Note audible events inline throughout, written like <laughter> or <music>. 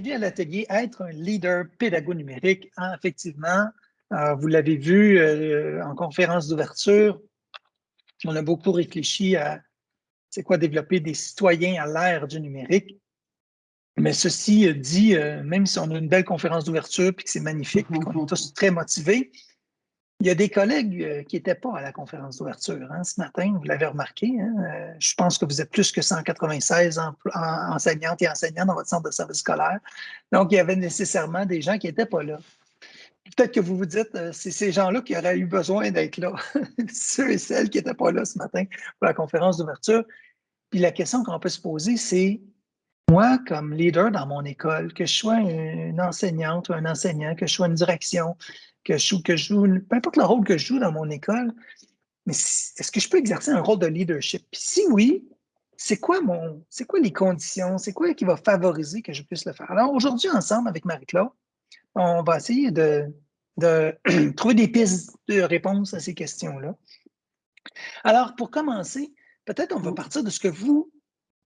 bienvenue à l'atelier Être un leader pédago numérique. Hein, effectivement, euh, vous l'avez vu euh, en conférence d'ouverture, on a beaucoup réfléchi à c'est quoi développer des citoyens à l'ère du numérique. Mais ceci dit, euh, même si on a une belle conférence d'ouverture et que c'est magnifique et qu'on est tous très motivés, il y a des collègues euh, qui n'étaient pas à la conférence d'ouverture hein, ce matin, vous l'avez remarqué. Hein, euh, je pense que vous êtes plus que 196 enseignantes et enseignants dans votre centre de service scolaire. Donc, il y avait nécessairement des gens qui n'étaient pas là. Peut-être que vous vous dites, euh, c'est ces gens-là qui auraient eu besoin d'être là, <laughs> ceux et celles qui n'étaient pas là ce matin pour la conférence d'ouverture. Puis la question qu'on peut se poser, c'est moi, comme leader dans mon école, que je sois une enseignante ou un enseignant, que je sois une direction, que je joue, que je joue, peu importe le rôle que je joue dans mon école, mais est-ce que je peux exercer un rôle de leadership? Puis si oui, c'est quoi mon, c'est quoi les conditions? C'est quoi qui va favoriser que je puisse le faire? Alors aujourd'hui, ensemble avec Marie-Claude, on va essayer de, de <clears throat> trouver des pistes de réponse à ces questions-là. Alors, pour commencer, peut-être on va partir de ce que vous,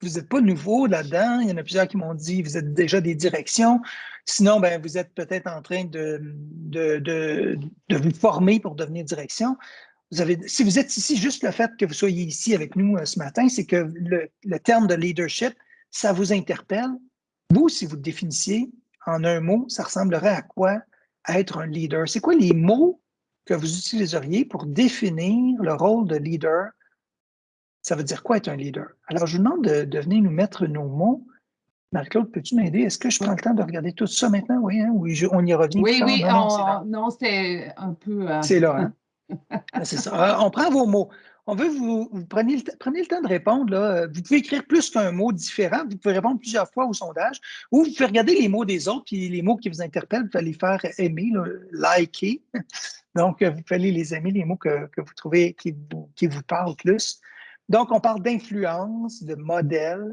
vous n'êtes pas nouveau là-dedans. Il y en a plusieurs qui m'ont dit, vous êtes déjà des directions. Sinon, ben, vous êtes peut-être en train de, de, de, vous former pour devenir direction. Vous avez, si vous êtes ici, juste le fait que vous soyez ici avec nous euh, ce matin, c'est que le, le, terme de leadership, ça vous interpelle. Vous, si vous le définissiez en un mot, ça ressemblerait à quoi être un leader? C'est quoi les mots que vous utiliseriez pour définir le rôle de leader? Ça veut dire quoi être un leader? Alors, je vous demande de, de venir nous mettre nos mots Marie-Claude, peux-tu m'aider? Est-ce que je prends le temps de regarder tout ça maintenant? Oui, hein? oui on y revient. Oui, oui, non, c'était un peu. Euh, c'est là, hein? <laughs> Ah, c'est ça. on prend vos mots. On veut vous, vous preniez, le, prenez le temps de répondre. Là. Vous pouvez écrire plus qu'un mot différent. Vous pouvez répondre plusieurs fois au sondage. Ou vous pouvez regarder les mots des autres, puis les mots qui vous interpellent, vous pouvez les faire aimer, liker. <laughs> Donc, vous pouvez les aimer, les mots que, que vous trouvez qui vous, qui vous parlent plus. Donc, on parle d'influence, de modèle,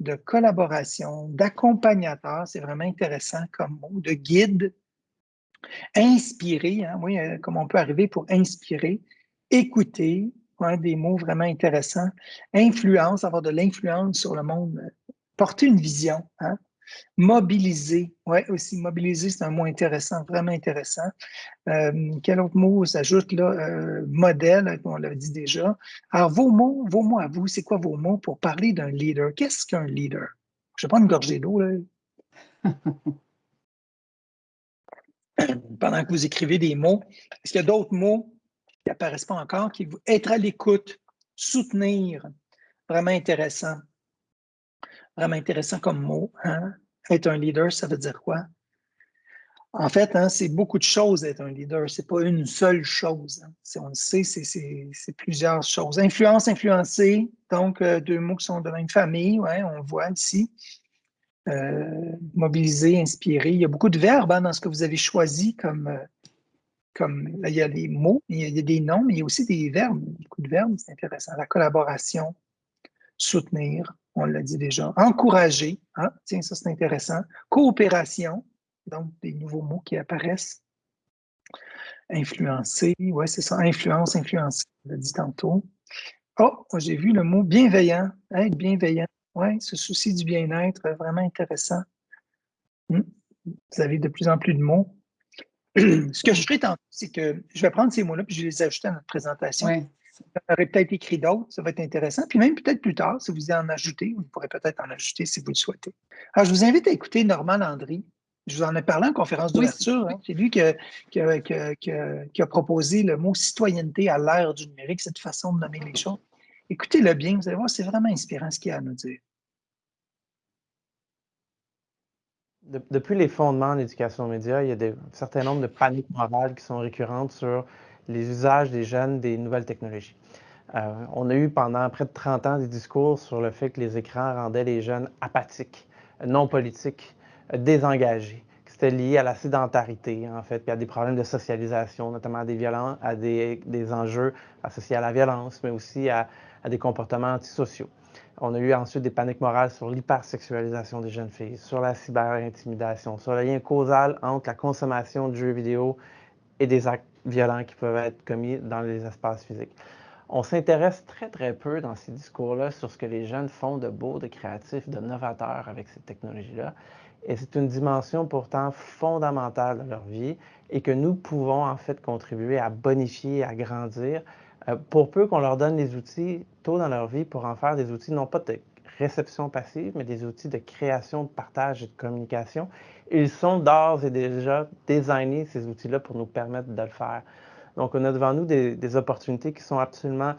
de collaboration, d'accompagnateur, c'est vraiment intéressant comme mot, de guide, inspirer, hein, oui, euh, comme on peut arriver pour inspirer, écouter, des mots vraiment intéressants, influence, avoir de l'influence sur le monde, porter une vision, hein, Mobiliser, oui, aussi, mobiliser, c'est un mot intéressant, vraiment intéressant. Euh, quel autre mot s'ajoute là? Euh, modèle, on l'a dit déjà. Alors, vos mots, vos mots à vous, c'est quoi vos mots pour parler d'un leader? Qu'est-ce qu'un leader? Je vais prendre une gorgée d'eau, là. <laughs> Pendant que vous écrivez des mots, est-ce qu'il y a d'autres mots qui n'apparaissent pas encore, qui vous être à l'écoute, soutenir, vraiment intéressant vraiment intéressant comme mot. Hein? Être un leader, ça veut dire quoi? En fait, hein, c'est beaucoup de choses être un leader. Ce n'est pas une seule chose. Hein. On le sait, c'est plusieurs choses. Influence, influencer, donc euh, deux mots qui sont de même famille, ouais, on voit ici. Euh, mobiliser, inspirer. Il y a beaucoup de verbes dans ce que vous avez choisi comme, euh, comme il y a des mots, il y a, des noms, mais il y a aussi des verbes. Beaucoup de verbes, c'est intéressant. La collaboration, soutenir, on l'a dit déjà. Encourager, hein? tiens, ça c'est intéressant. Coopération, donc des nouveaux mots qui apparaissent. Influencer, oui, c'est ça, influence, influencer, on l'a dit tantôt. Oh, j'ai vu le mot bienveillant, être bienveillant. Oui, ce souci du bien-être, vraiment intéressant. Hmm. Vous avez de plus en plus de mots. <clears throat> Ce que je ferai tantôt, c'est que je vais prendre ces mots-là puis je vais les ajouter à notre présentation. Vous aurait peut-être écrit d'autres, ça va être intéressant. Puis même peut-être plus tard, si vous en ajoutez, vous pourrez peut-être en ajouter si vous le souhaitez. Alors, je vous invite à écouter Normand Landry. Je vous en ai parlé en conférence d'ouverture. Hein. C'est lui qui a, proposé le mot citoyenneté à l'ère du numérique, cette façon de nommer les choses. Écoutez-le bien, vous allez voir, c'est vraiment inspirant ce qu'il a à nous dire. depuis les fondements de l'éducation média, il y a un certain nombre de paniques morales qui sont récurrentes sur les usages des jeunes des nouvelles technologies. Euh, on a eu pendant près de 30 ans des discours sur le fait que les écrans rendaient les jeunes apathiques, non politiques, désengagés, que c'était lié à la sédentarité, en fait, puis à des problèmes de socialisation, notamment à des, violences, à des, enjeux associés à la violence, mais aussi à, à des comportements antisociaux. On a eu ensuite des paniques morales sur l'hypersexualisation des jeunes filles, sur la cyberintimidation, sur le lien causal entre la consommation de jeux vidéo et des actes violents qui peuvent être commis dans les espaces physiques. On s'intéresse très, très peu dans ces discours-là sur ce que les jeunes font de beau, de créatif, de novateur avec ces technologies-là. et c'est une dimension pourtant fondamentale dans leur vie et que nous pouvons en fait contribuer à bonifier, à grandir, euh, pour peu qu'on leur donne les outils tôt dans leur vie pour en faire des outils non pas de réception passive, mais des outils de création, de partage et de communication. Ils sont d'ores et déjà designés, ces outils-là, pour nous permettre de le faire. Donc, on a devant nous des, opportunités qui sont absolument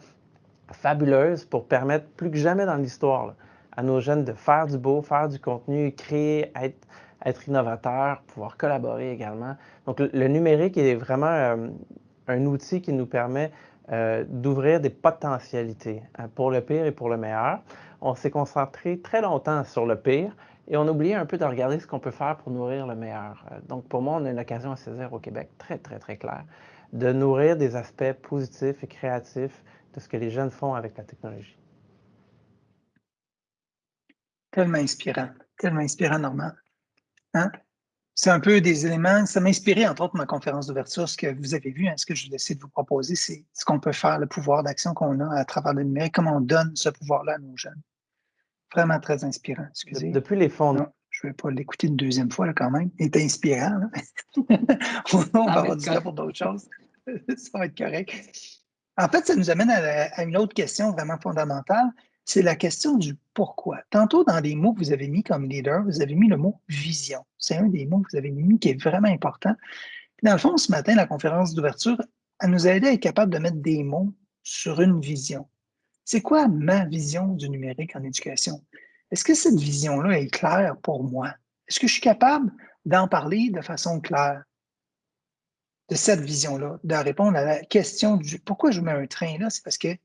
fabuleuses pour permettre, plus que jamais dans l'histoire, à nos jeunes de faire du beau, faire du contenu, créer, être, être innovateur, pouvoir collaborer également. Donc, le, numérique est vraiment euh, un outil qui nous permet euh, d'ouvrir des potentialités hein, pour le pire et pour le meilleur. On s'est concentré très longtemps sur le pire et on a oublié un peu de regarder ce qu'on peut faire pour nourrir le meilleur. Euh, donc, pour moi, on a une occasion à saisir au Québec très, très, très claire de nourrir des aspects positifs et créatifs de ce que les jeunes font avec la technologie. Tellement inspirant, tellement inspirant, Normand. Hein? C'est un peu des éléments, ça m'a inspiré, entre autres, ma conférence d'ouverture, ce que vous avez vu, hein, ce que je vais essayer de vous proposer, c'est ce qu'on peut faire, le pouvoir d'action qu'on a à travers le numérique, comment on donne ce pouvoir-là à nos jeunes. Vraiment très inspirant, excusez. Depuis les fonds. je ne vais pas l'écouter une deuxième fois là, quand même. Il est inspirant. <laughs> on va avoir du temps pour d'autres choses. <laughs> ça va être correct. En fait, ça nous amène à une autre question vraiment fondamentale c'est la question du pourquoi. Tantôt, dans les mots que vous avez mis comme leader, vous avez mis le mot vision. C'est un des mots que vous avez mis qui est vraiment important. dans le fond, ce matin, la conférence d'ouverture, elle nous a aidé à être capable de mettre des mots sur une vision. C'est quoi ma vision du numérique en éducation? Est-ce que cette vision-là est claire pour moi? Est-ce que je suis capable d'en parler de façon claire? De cette vision-là, de répondre à la question du pourquoi je mets un train là? C'est parce que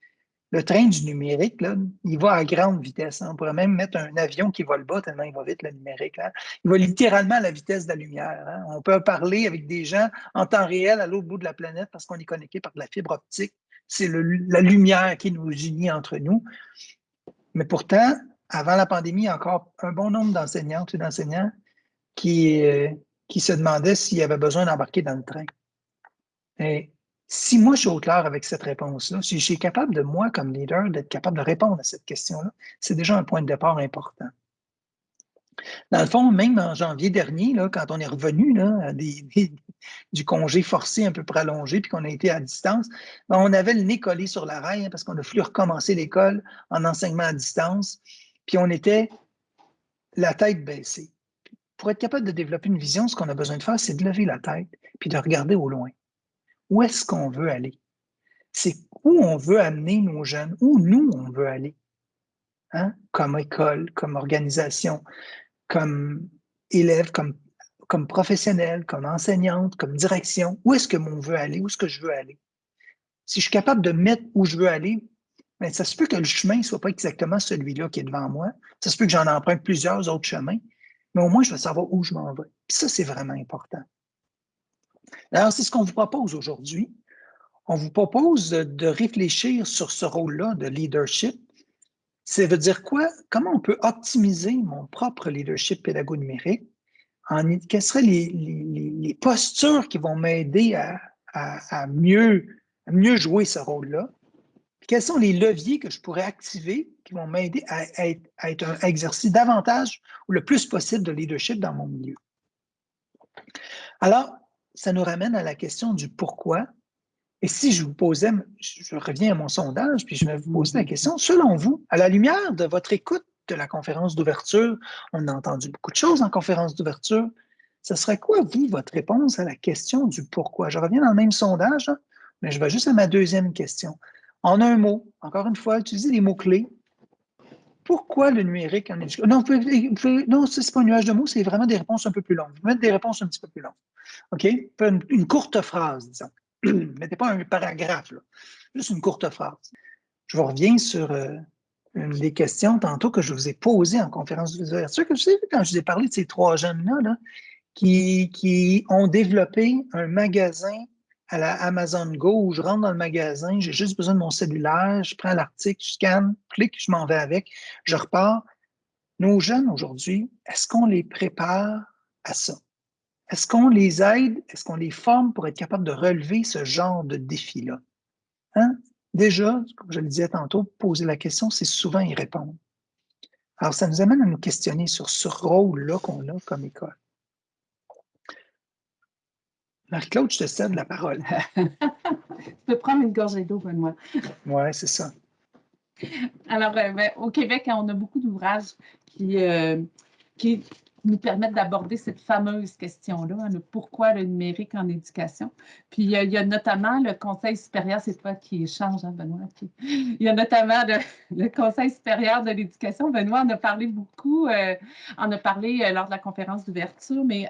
le train du numérique, là, il va à grande vitesse. Hein. On pourrait même mettre un avion qui vole bas tellement il va vite, le numérique. Hein. Il va littéralement à la vitesse de la lumière. Hein. On peut parler avec des gens en temps réel à l'autre bout de la planète parce qu'on est connecté par de la fibre optique. C'est la lumière qui nous unit entre nous. Mais pourtant, avant la pandémie, il y a encore un bon nombre d'enseignantes et d'enseignants qui, euh, qui se demandaient s'il y avait besoin d'embarquer dans le train. Et si moi, je suis au clair avec cette réponse-là, si je suis capable de, moi, comme leader, d'être capable de répondre à cette question-là, c'est déjà un point de départ important. Dans le fond, même en janvier dernier, quand on est revenu là, du congé forcé un peu prolongé, puis qu'on a été à distance, ben, on avait le nez collé sur la rail hein, parce qu'on a fallu recommencer l'école en enseignement à distance, puis on était la tête baissée. Pour être capable de développer une vision, ce qu'on a besoin de faire, c'est de lever la tête, puis de regarder au loin où est-ce qu'on veut aller? C'est où on veut amener nos jeunes, où nous, on veut aller, hein? comme école, comme organisation, comme élève, comme, comme professionnel, comme enseignante, comme direction. Où est-ce que on veut aller? Où est-ce que je veux aller? Si je suis capable de mettre où je veux aller, bien, ça se peut que le chemin ne soit pas exactement celui-là qui est devant moi. Ça se peut que j'en emprunte plusieurs autres chemins, mais au moins, je vais savoir où je m'en vais. Ça, c'est vraiment important. Alors, c'est ce qu'on vous propose aujourd'hui. On vous propose de réfléchir sur ce rôle-là de leadership. Ça veut dire quoi? Comment on peut optimiser mon propre leadership pédago-numérique? Quelles seraient les, postures qui vont m'aider à, mieux, jouer ce rôle-là? Quels sont les leviers que je pourrais activer qui vont m'aider à, à, être un exercice davantage ou le plus possible de leadership dans mon milieu? Alors, ça nous ramène à la question du pourquoi. Et si je vous posais, je reviens à mon sondage, puis je vais vous poser la question, selon vous, à la lumière de votre écoute de la conférence d'ouverture, on a entendu beaucoup de choses en conférence d'ouverture, ce serait quoi, vous, votre réponse à la question du pourquoi? Je reviens dans le même sondage, hein, mais je vais juste à ma deuxième question. En un mot, encore une fois, utilisez les mots-clés. Pourquoi le numérique en éducation? Non, non ce n'est pas un nuage de mots, c'est vraiment des réponses un peu plus longues. Vous mettez des réponses un petit peu plus longues. OK? Une, courte phrase, disons. <clears throat> Mettez pas un paragraphe, là. juste une courte phrase. Je vous reviens sur euh, une des questions tantôt que je vous ai posées en conférence d'ouverture, que je quand je vous ai parlé de ces trois jeunes-là, qui, qui ont développé un magasin à la Amazon Go où je rentre dans le magasin, j'ai juste besoin de mon cellulaire, je prends l'article, je scanne, clique, je m'en vais avec, je repars. Nos jeunes aujourd'hui, est-ce qu'on les prépare à ça? Est-ce qu'on les aide, est-ce qu'on les forme pour être capable de relever ce genre de défi-là? Hein? Déjà, comme je le disais tantôt, poser la question, c'est souvent y répondre. Alors, ça nous amène à nous questionner sur ce rôle-là qu'on a comme école. Marie-Claude, je te cède la parole. <laughs> tu peux prendre une gorgée d'eau, Benoît. Oui, c'est ça. Alors, euh, ben, au Québec, on a beaucoup d'ouvrages qui, euh, qui nous permettent d'aborder cette fameuse question-là, hein, le pourquoi le numérique en éducation. Puis il y a, notamment le Conseil supérieur, c'est toi qui échange, hein, Benoît. il y a notamment le, Conseil supérieur de l'éducation. Benoît en a parlé beaucoup, euh, en a parlé euh, lors de la conférence d'ouverture, mais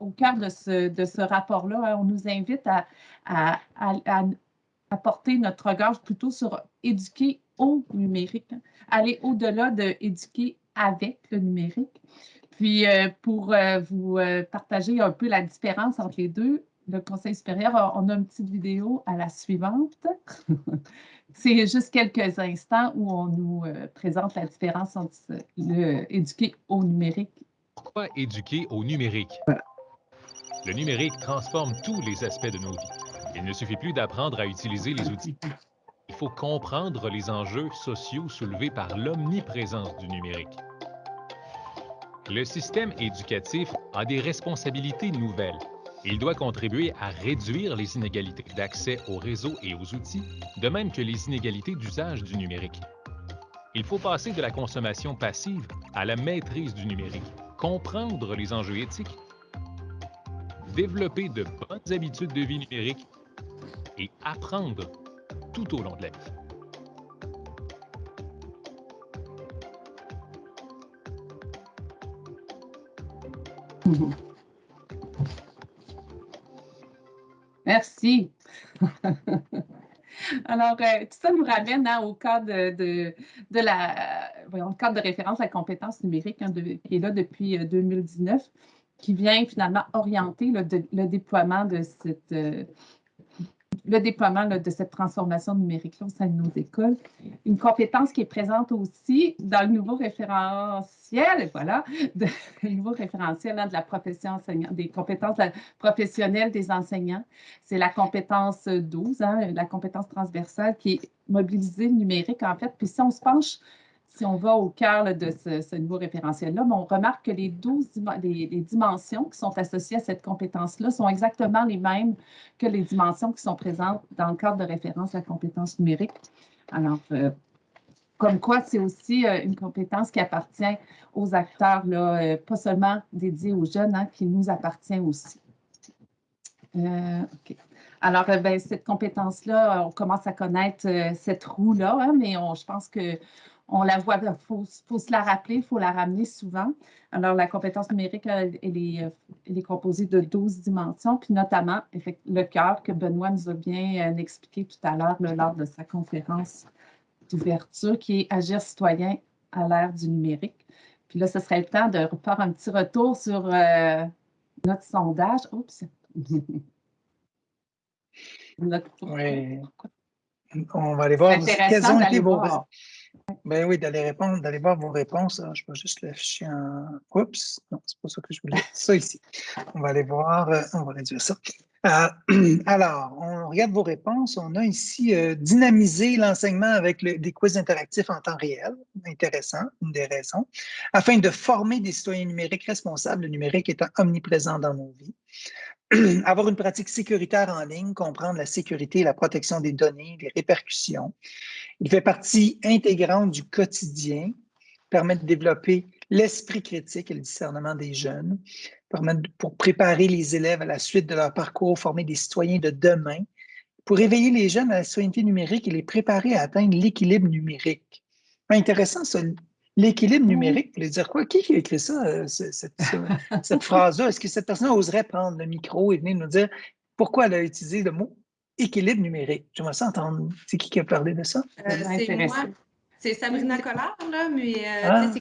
au cœur de ce, rapport-là, hein, on nous invite à, à, à, porter notre regard plutôt sur éduquer au numérique, aller au-delà de éduquer avec le numérique. Puis, euh, pour euh, vous euh, partager un peu la différence entre les deux, le Conseil supérieur, on a une petite vidéo à la suivante. <laughs> C'est juste quelques instants où on nous présente la différence entre le éduquer au numérique. Pourquoi éduquer au numérique? Le numérique transforme tous les aspects de nos vies. Il ne suffit plus d'apprendre à utiliser les outils. Il faut comprendre les enjeux sociaux soulevés par l'omniprésence du numérique. Le système éducatif a des responsabilités nouvelles. Il doit contribuer à réduire les inégalités d'accès aux réseaux et aux outils, de même que les inégalités d'usage du numérique. Il faut passer de la consommation passive à la maîtrise du numérique, comprendre les enjeux éthiques, développer de bonnes habitudes de vie numérique et apprendre tout au long de la vie. <laughs> Merci. <laughs> Alors, euh, tout ça nous ramène hein, au cadre de, la, cadre de référence à la compétence numérique hein, qui est là depuis 2019, euh, qui vient finalement orienter le, le déploiement de cette, euh, le déploiement de cette transformation numérique au sein de nos écoles. Une compétence qui est présente aussi dans le nouveau référentiel, voilà, <laughs> le nouveau référentiel hein, de la profession enseignante, des compétences professionnelles des enseignants. C'est la compétence 12, hein, la compétence transversale qui est mobilisée numérique en fait. Puis si on se penche si on va au cœur de ce, nouveau référentiel-là, on remarque que les 12 les, dimensions qui sont associées à cette compétence-là sont exactement les mêmes que les dimensions qui sont présentes dans le cadre de référence à la compétence numérique. Alors, euh, comme quoi, c'est aussi euh, une compétence qui appartient aux acteurs, euh, pas seulement dédiés aux jeunes, hein, qui nous appartient aussi. Alors, ben, cette compétence-là, on commence à connaître cette roue-là, hein, mais on, je pense que on la voit, il faut, se la rappeler, il faut la ramener souvent. Alors, la compétence numérique, elle, est, composée de 12 dimensions, puis notamment le cœur que Benoît nous a bien euh, expliqué tout à l'heure lors de sa conférence d'ouverture, qui est Agir citoyen à l'ère du numérique. Puis là, ce serait le temps de faire un petit retour sur euh, notre sondage. Oups! Oui. On va aller voir quels ont été vos, ben oui, d'aller répondre, d'aller voir vos réponses. Ah, je vais juste l'afficher en. Oups, non, c'est pas ça que je voulais. Ça ici. On va aller voir, euh, on va réduire ça. Euh, <clears throat> alors, on regarde vos réponses. On a ici euh, dynamisé l'enseignement avec des quiz interactifs en temps réel. Intéressant, une des raisons. Afin de former des citoyens numériques responsables, le numérique étant omniprésent dans nos vies. <clears throat> avoir une pratique sécuritaire en ligne, comprendre la sécurité et la protection des données, les répercussions. Il fait partie intégrante du quotidien, permet de développer l'esprit critique et le discernement des jeunes, permet pour préparer les élèves à la suite de leur parcours, former des citoyens de demain, pour éveiller les jeunes à la citoyenneté numérique et les préparer à atteindre l'équilibre numérique. Intéressant, L'équilibre numérique, vous voulez dire quoi? Qui a écrit ça, euh, <laughs> cette, phrase-là? Est-ce que cette personne oserait prendre le micro et venir nous dire pourquoi elle a utilisé le mot équilibre numérique? J'aimerais ça entendre. C'est qui qui a parlé de ça? Euh, c'est Sabrina Collard, là, mais euh, ah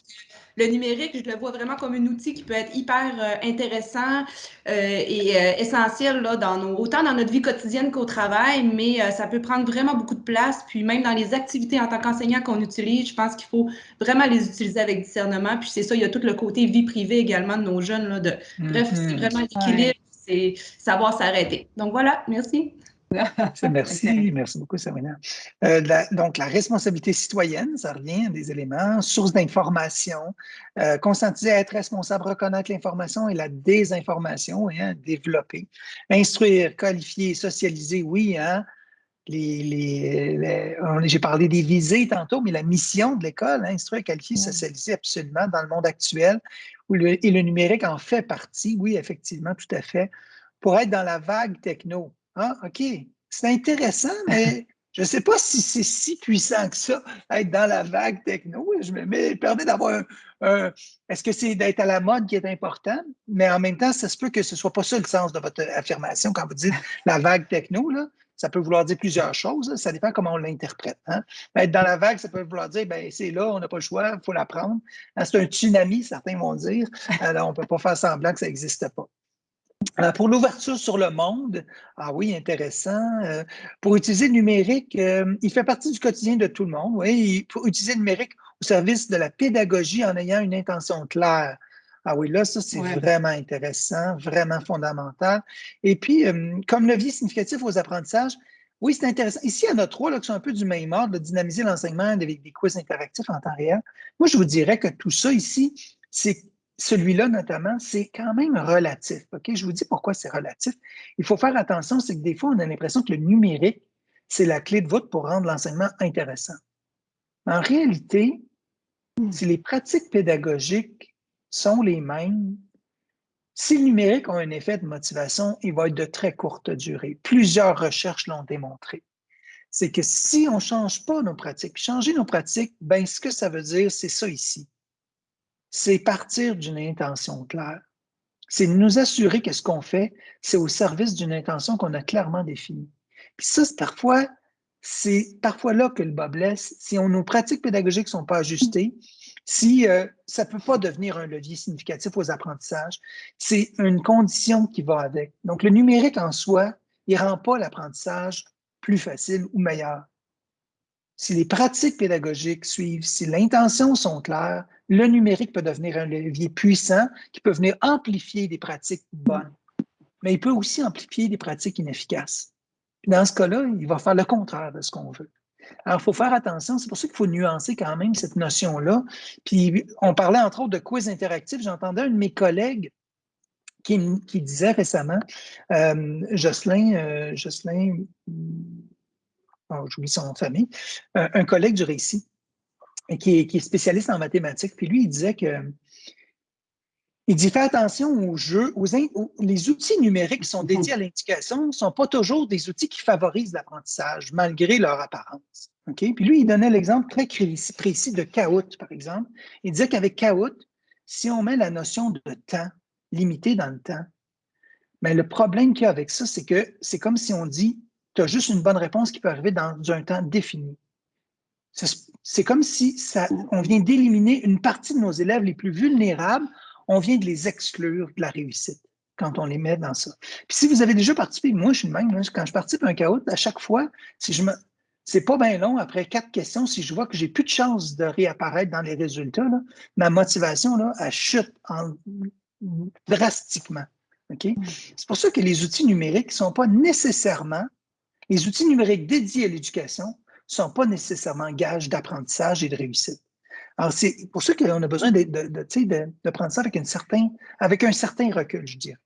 le numérique, je le vois vraiment comme un outil qui peut être hyper euh, intéressant euh, et euh, essentiel là, dans nos, autant dans notre vie quotidienne qu'au travail, mais ça peut prendre vraiment beaucoup de place. Puis même dans les activités en tant qu'enseignant qu'on utilise, je pense qu'il faut vraiment les utiliser avec discernement. Puis c'est ça, il y a tout le côté vie privée également de nos jeunes. Là, de, Bref, c'est mm-hmm. vraiment l'équilibre, c'est savoir s'arrêter. Donc voilà, merci. Merci, <laughs> merci beaucoup, Sabrina. Euh, donc, la responsabilité citoyenne, ça revient à des éléments, source d'information, euh, conscientiser à être responsable, reconnaître l'information et la désinformation, hein, développer? Instruire, qualifier, socialiser, oui, hein, les, j'ai parlé des visées tantôt, mais la mission de l'école, hein, instruire, qualifier, socialiser absolument dans le monde actuel, où et le numérique en fait partie, oui, effectivement, tout à fait, pour être dans la vague techno. Ah, OK, c'est intéressant, mais <laughs> je ne sais pas si c'est si puissant que ça, être dans la vague techno. Je me mets, permet d'avoir un. Est-ce que c'est d'être à la mode qui est important? Mais en même temps, ça se peut que ce ne soit pas ça le sens de votre affirmation quand vous dites <laughs> la vague techno. Là. Ça peut vouloir dire plusieurs choses, ça dépend comment on l'interprète. Hein. Être dans la vague, ça peut vouloir dire, ben, c'est là, on n'a pas le choix, il faut la prendre. Hein, c'est un tsunami, certains vont dire. <laughs> Alors, on ne peut pas faire semblant que ça n'existe pas. Euh, pour l'ouverture sur le monde, ah oui, intéressant. Euh, pour utiliser le numérique, euh, il fait partie du quotidien de tout le monde. Oui, pour utiliser le numérique au service de la pédagogie en ayant une intention claire. Ah oui, là, ça, c'est vraiment intéressant, vraiment fondamental. Et puis, comme levier significatif aux apprentissages, oui, c'est intéressant. Ici, il y en a trois là, qui sont un peu du même ordre, de dynamiser l'enseignement avec des quiz interactifs en temps réel. Moi, je vous dirais que tout ça ici, c'est celui-là, notamment, c'est quand même relatif. OK? Je vous dis pourquoi c'est relatif. Il faut faire attention, c'est que des fois, on a l'impression que le numérique, c'est la clé de voûte pour rendre l'enseignement intéressant. En réalité, hmm. si les pratiques pédagogiques sont les mêmes, si le numérique a un effet de motivation, il va être de très courte durée. Plusieurs recherches l'ont démontré. C'est que si on ne change pas nos pratiques, changer nos pratiques, ben, ce que ça veut dire, c'est ça ici c'est partir d'une intention claire. C'est nous assurer que ce qu'on fait, c'est au service d'une intention qu'on a clairement définie. Puis ça, c'est parfois, c'est parfois là que le bas blesse. Si on, nos pratiques pédagogiques ne sont pas ajustées, si euh, ça ne peut pas devenir un levier significatif aux apprentissages, c'est une condition qui va avec. Donc, le numérique en soi, il ne rend pas l'apprentissage plus facile ou meilleur. Si les pratiques pédagogiques suivent, si l'intention sont claires, le numérique peut devenir un levier puissant qui peut venir amplifier des pratiques bonnes, mais il peut aussi amplifier des pratiques inefficaces. dans ce cas-là, il va faire le contraire de ce qu'on veut. Alors, il faut faire attention. C'est pour ça qu'il faut nuancer quand même cette notion-là. Puis, on parlait entre autres de quiz interactif. J'entendais un de mes collègues qui, disait récemment, euh, Jocelyn, euh, Jocelyn j'oublie son famille, euh, un collègue du récit, qui est, spécialiste en mathématiques. Puis lui, il disait que il dit fais attention aux jeux, aux, les outils numériques qui sont dédiés à l'indication ne sont pas toujours des outils qui favorisent l'apprentissage, malgré leur apparence. Puis lui, il donnait l'exemple très précis de Kahoot, par exemple. Il disait qu'avec Kahoot, si on met la notion de temps limité dans le temps, mais le problème qu'il y a avec ça, c'est que c'est comme si on dit tu as juste une bonne réponse qui peut arriver dans un temps défini. C'est comme si ça, on vient d'éliminer une partie de nos élèves les plus vulnérables, on vient de les exclure de la réussite quand on les met dans ça. Puis si vous avez déjà participé, moi je suis le même, quand je participe à un chaos, à chaque fois, si je me, c'est pas bien long, après quatre questions, si je vois que j'ai plus de chance de réapparaître dans les résultats, ma motivation, là, elle chute drastiquement. Mm. C'est pour ça que les outils numériques ne sont pas nécessairement les outils numériques dédiés à l'éducation ne sont pas nécessairement gages d'apprentissage et de réussite. Alors, c'est pour ça qu'on a besoin de, de, prendre ça avec, une certain, avec un certain recul, je dirais.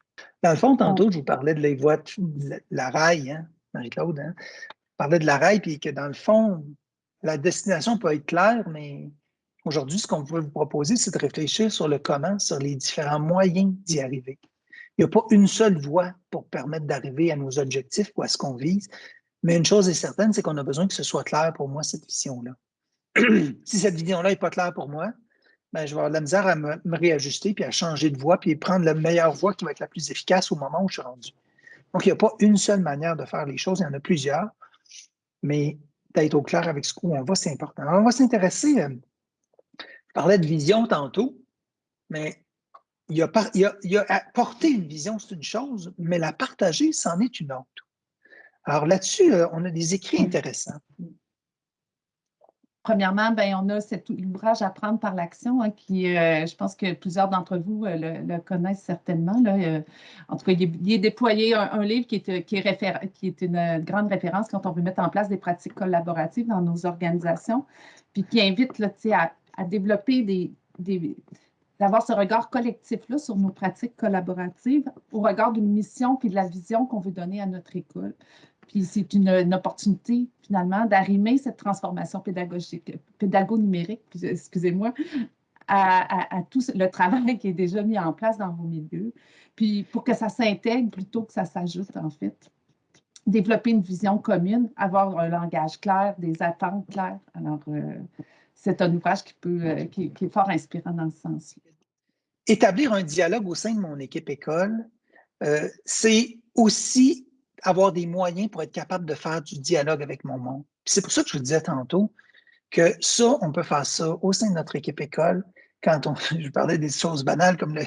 Dans le fond, tantôt, je vous parlais de la voie de la rail, hein, Marie-Claude. Hein? Je parlais de la rail, puis que dans le fond, la destination peut être claire, mais aujourd'hui, ce qu'on veut vous proposer, c'est de réfléchir sur le comment, sur les différents moyens d'y arriver. Il n'y a pas une seule voie pour permettre d'arriver à nos objectifs ou à ce qu'on vise. Mais une chose est certaine, c'est qu'on a besoin que ce soit clair pour moi, cette vision-là. <clears throat> si cette vision-là n'est pas claire pour moi, ben, je vais avoir de la misère à me, réajuster, puis à changer de voie, puis prendre la meilleure voie qui va être la plus efficace au moment où je suis rendu. Donc, il n'y a pas une seule manière de faire les choses, il y en a plusieurs, mais d'être au clair avec ce où on va, c'est important. Alors, on va s'intéresser, euh, je parlais de vision tantôt, mais il y, a, il, porter une vision, c'est une chose, mais la partager, c'en est une autre. Alors là-dessus, euh, on a des écrits intéressants. Premièrement, ben, on a cet ouvrage Apprendre par l'action hein, qui, euh, je pense que plusieurs d'entre vous euh, le, connaissent certainement. Là. En tout cas, il est, déployé un, livre qui est, une grande référence quand on veut mettre en place des pratiques collaboratives dans nos organisations, puis qui invite à, développer des d'avoir ce regard collectif-là sur nos pratiques collaboratives au regard d'une mission puis de la vision qu'on veut donner à notre école. Puis c'est une, opportunité, finalement, d'arrimer cette transformation pédagogique, pédago-numérique, excusez-moi, à, tout le travail qui est déjà mis en place dans vos milieux. Puis pour que ça s'intègre plutôt que ça s'ajoute, en fait. Développer une vision commune, avoir un langage clair, des attentes claires. Alors, euh, c'est un ouvrage qui, peut, euh, qui, est fort inspirant dans ce sens-là. Établir un dialogue au sein de mon équipe école, euh, c'est aussi avoir des moyens pour être capable de faire du dialogue avec mon monde. C'est pour ça que je vous disais tantôt que ça, on peut faire ça au sein de notre équipe école. Quand on, <laughs> je parlais des choses banales comme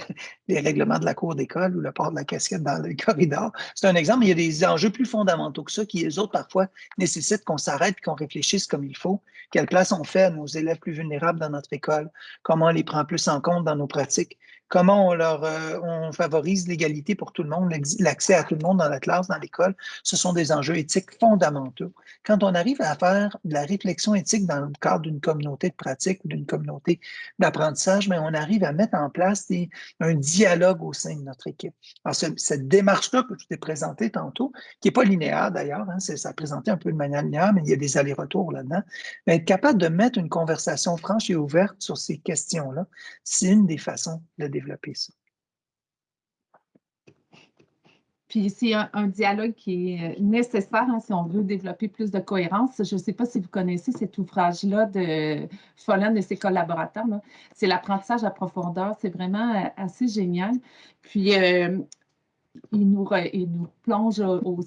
les règlements de la cour d'école ou le port de la casquette dans le <laughs> corridor, c'est un exemple, mais il y a des enjeux plus fondamentaux que ça qui, les autres, parfois, nécessitent qu'on s'arrête qu'on réfléchisse comme il faut. Quelle place on fait à nos élèves plus vulnérables dans notre école? Comment on les prend plus en compte dans nos pratiques? comment on leur euh, on favorise l'égalité pour tout le monde, l'accès à tout le monde dans la classe, dans l'école, ce sont des enjeux éthiques fondamentaux. Quand on arrive à faire de la réflexion éthique dans le cadre d'une communauté de pratique ou d'une communauté d'apprentissage, mais on arrive à mettre en place un dialogue au sein de notre équipe. Alors, cette démarche-là que je t'ai présentée tantôt, qui n'est pas linéaire d'ailleurs, hein, ça présenté un peu de manière linéaire, mais il y a des allers-retours là-dedans, être capable de mettre une conversation franche et ouverte sur ces questions-là, c'est une des façons de développer ça. Puis c'est un, dialogue qui est euh, nécessaire hein, si on veut développer plus de cohérence. Je ne sais pas si vous connaissez cet ouvrage-là de Follen et ses collaborateurs. C'est l'apprentissage à profondeur. C'est vraiment euh, assez génial. Puis euh, il, nous plonge au,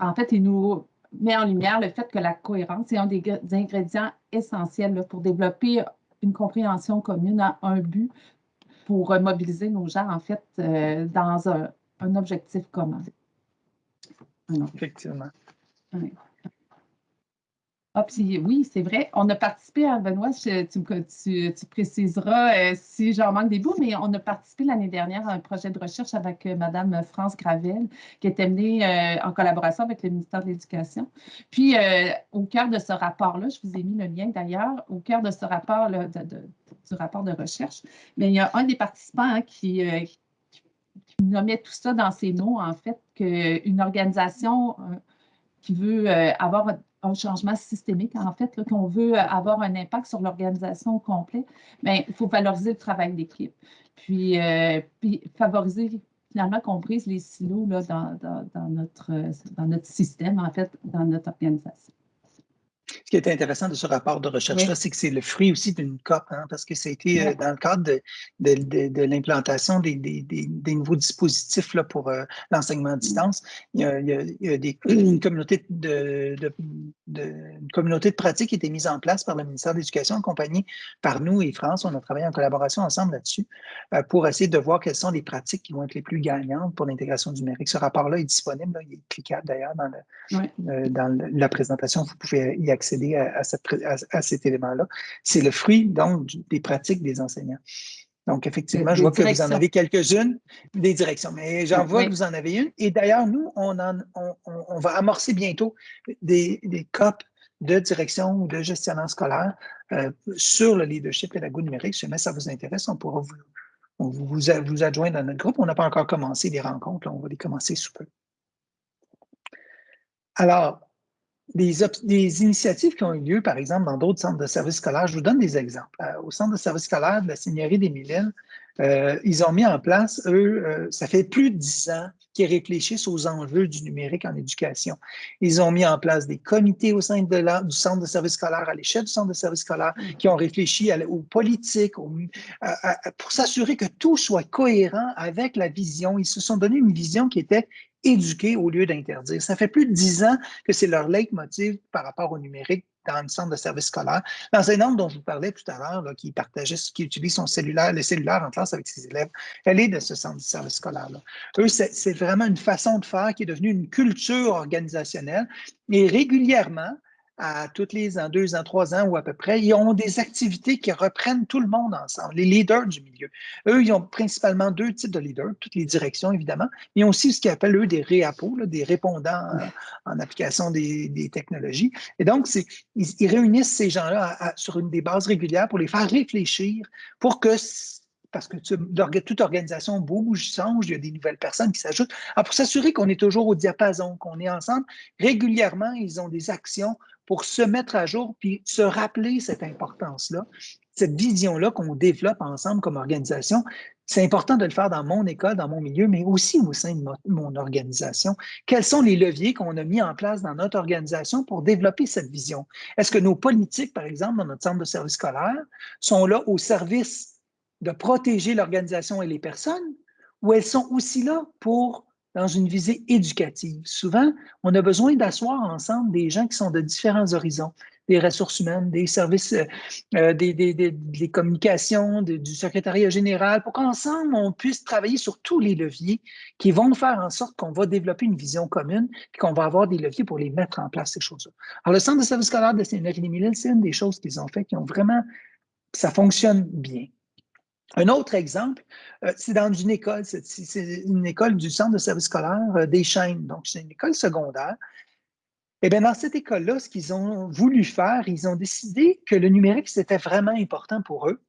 En fait, il nous met en lumière le fait que la cohérence est un des, ingrédients essentiels pour développer une compréhension commune à un but pour mobiliser nos gens, en fait, dans un, objectif commun. Effectivement. Ah, oui, c'est vrai. On a participé à Benoît, tu, préciseras euh, si j'en manque des bouts, mais on a participé l'année dernière à un projet de recherche avec euh, Mme France Gravel, qui est menée en collaboration avec le ministère de l'Éducation. Puis, au cœur de ce rapport-là, je vous ai mis le lien d'ailleurs, au cœur de ce rapport là, de du rapport de recherche, mais il y a un des participants hein, qui, euh, nommait tout ça dans ses mots, en fait, qu'une organisation euh, qui veut euh, avoir un changement systémique, en fait, qu'on veut avoir un impact sur l'organisation au complet, mais il faut valoriser le travail d'équipe. Puis, puis, favoriser finalement qu'on brise les silos là, dans, notre, dans notre système, en fait, dans notre organisation. Ce qui est intéressant de ce rapport de recherche-là, c'est que c'est le fruit aussi d'une COP, hein, parce que ça a été euh, dans le cadre de, de, l'implantation des, des, nouveaux dispositifs là, pour euh, l'enseignement à distance. Il y a, il y a, des, une, communauté de, une communauté de pratique qui a été mise en place par le ministère de l'Éducation, accompagnée par nous et France. On a travaillé en collaboration ensemble là-dessus euh, pour essayer de voir quelles sont les pratiques qui vont être les plus gagnantes pour l'intégration numérique. Ce rapport-là est disponible, il est cliquable d'ailleurs dans, le, dans la présentation. Vous pouvez y accéder à, cet élément-là. C'est le fruit, donc, des pratiques des enseignants. Donc, effectivement, je vois que vous en avez quelques-unes, des directions, mais j'en vois que vous en avez une. Et d'ailleurs, nous, on, on, va amorcer bientôt des, des COP de direction ou de gestionnaire scolaire euh, sur le leadership et la goût numérique. Si jamais ça vous intéresse, on pourra vous, vous, vous, adjoindre dans notre groupe. On n'a pas encore commencé les rencontres, on va les commencer sous peu. Alors, des, initiatives qui ont eu lieu, par exemple, dans d'autres centres de services scolaires. Je vous donne des exemples. Euh, au centre de services scolaires de la Seigneurie des Mille euh, ils ont mis en place, eux, euh, ça fait plus de dix ans qu'ils réfléchissent aux enjeux du numérique en éducation. Ils ont mis en place des comités au sein de du centre de services scolaires, à l'échelle du centre de services scolaires, qui ont réfléchi aux politiques, pour s'assurer que tout soit cohérent avec la vision. Ils se sont donné une vision qui était éduquer au lieu d'interdire. Ça fait plus de dix ans que c'est leur leitmotiv par rapport au numérique dans le centre de service scolaire. L'enseignante dont je vous parlais tout à l'heure, qui partageait, qui utilise son cellulaire, le cellulaire en classe avec ses élèves, elle est de ce centre de service scolaire-là. Eux, c'est vraiment une façon de faire qui est devenue une culture organisationnelle. Et régulièrement, à tous les ans, deux ans, trois ans ou à peu près, ils ont des activités qui reprennent tout le monde ensemble, les leaders du milieu. Eux, ils ont principalement deux types de leaders, toutes les directions évidemment, mais ils ont aussi ce qu'ils appellent eux des réapos, des répondants en, application des, technologies. Et donc, ils, réunissent ces gens-là sur une des bases régulières pour les faire réfléchir, pour que parce que toute organisation bouge, change, il y a des nouvelles personnes qui s'ajoutent. pour s'assurer qu'on est toujours au diapason, qu'on est ensemble, régulièrement, ils ont des actions pour se mettre à jour puis se rappeler cette importance-là, cette vision-là qu'on développe ensemble comme organisation. C'est important de le faire dans mon école, dans mon milieu, mais aussi au sein de mon organisation. Quels sont les leviers qu'on a mis en place dans notre organisation pour développer cette vision? Est-ce que nos politiques, par exemple, dans notre centre de service scolaire, sont là au service de protéger l'organisation et les personnes, ou elles sont aussi là pour dans une visée éducative. Souvent, on a besoin d'asseoir ensemble des gens qui sont de différents horizons, des ressources humaines, des services, euh, euh, des, communications, du secrétariat général, pour qu'ensemble, on puisse travailler sur tous les leviers qui vont faire en sorte qu'on va développer une vision commune et qu'on va avoir des leviers pour les mettre en place, ces choses-là. Alors, le Centre de service scolaire de Saint-Denis-Mille, c'est une des choses qu'ils ont fait qui ont vraiment, ça fonctionne bien. Un autre exemple, euh, c'est dans une école, c'est une école du centre de service scolaire euh, des Chaînes, donc c'est une école secondaire. Eh bien, dans cette école-là, ce qu'ils ont voulu faire, ils ont décidé que le numérique, c'était vraiment important pour eux.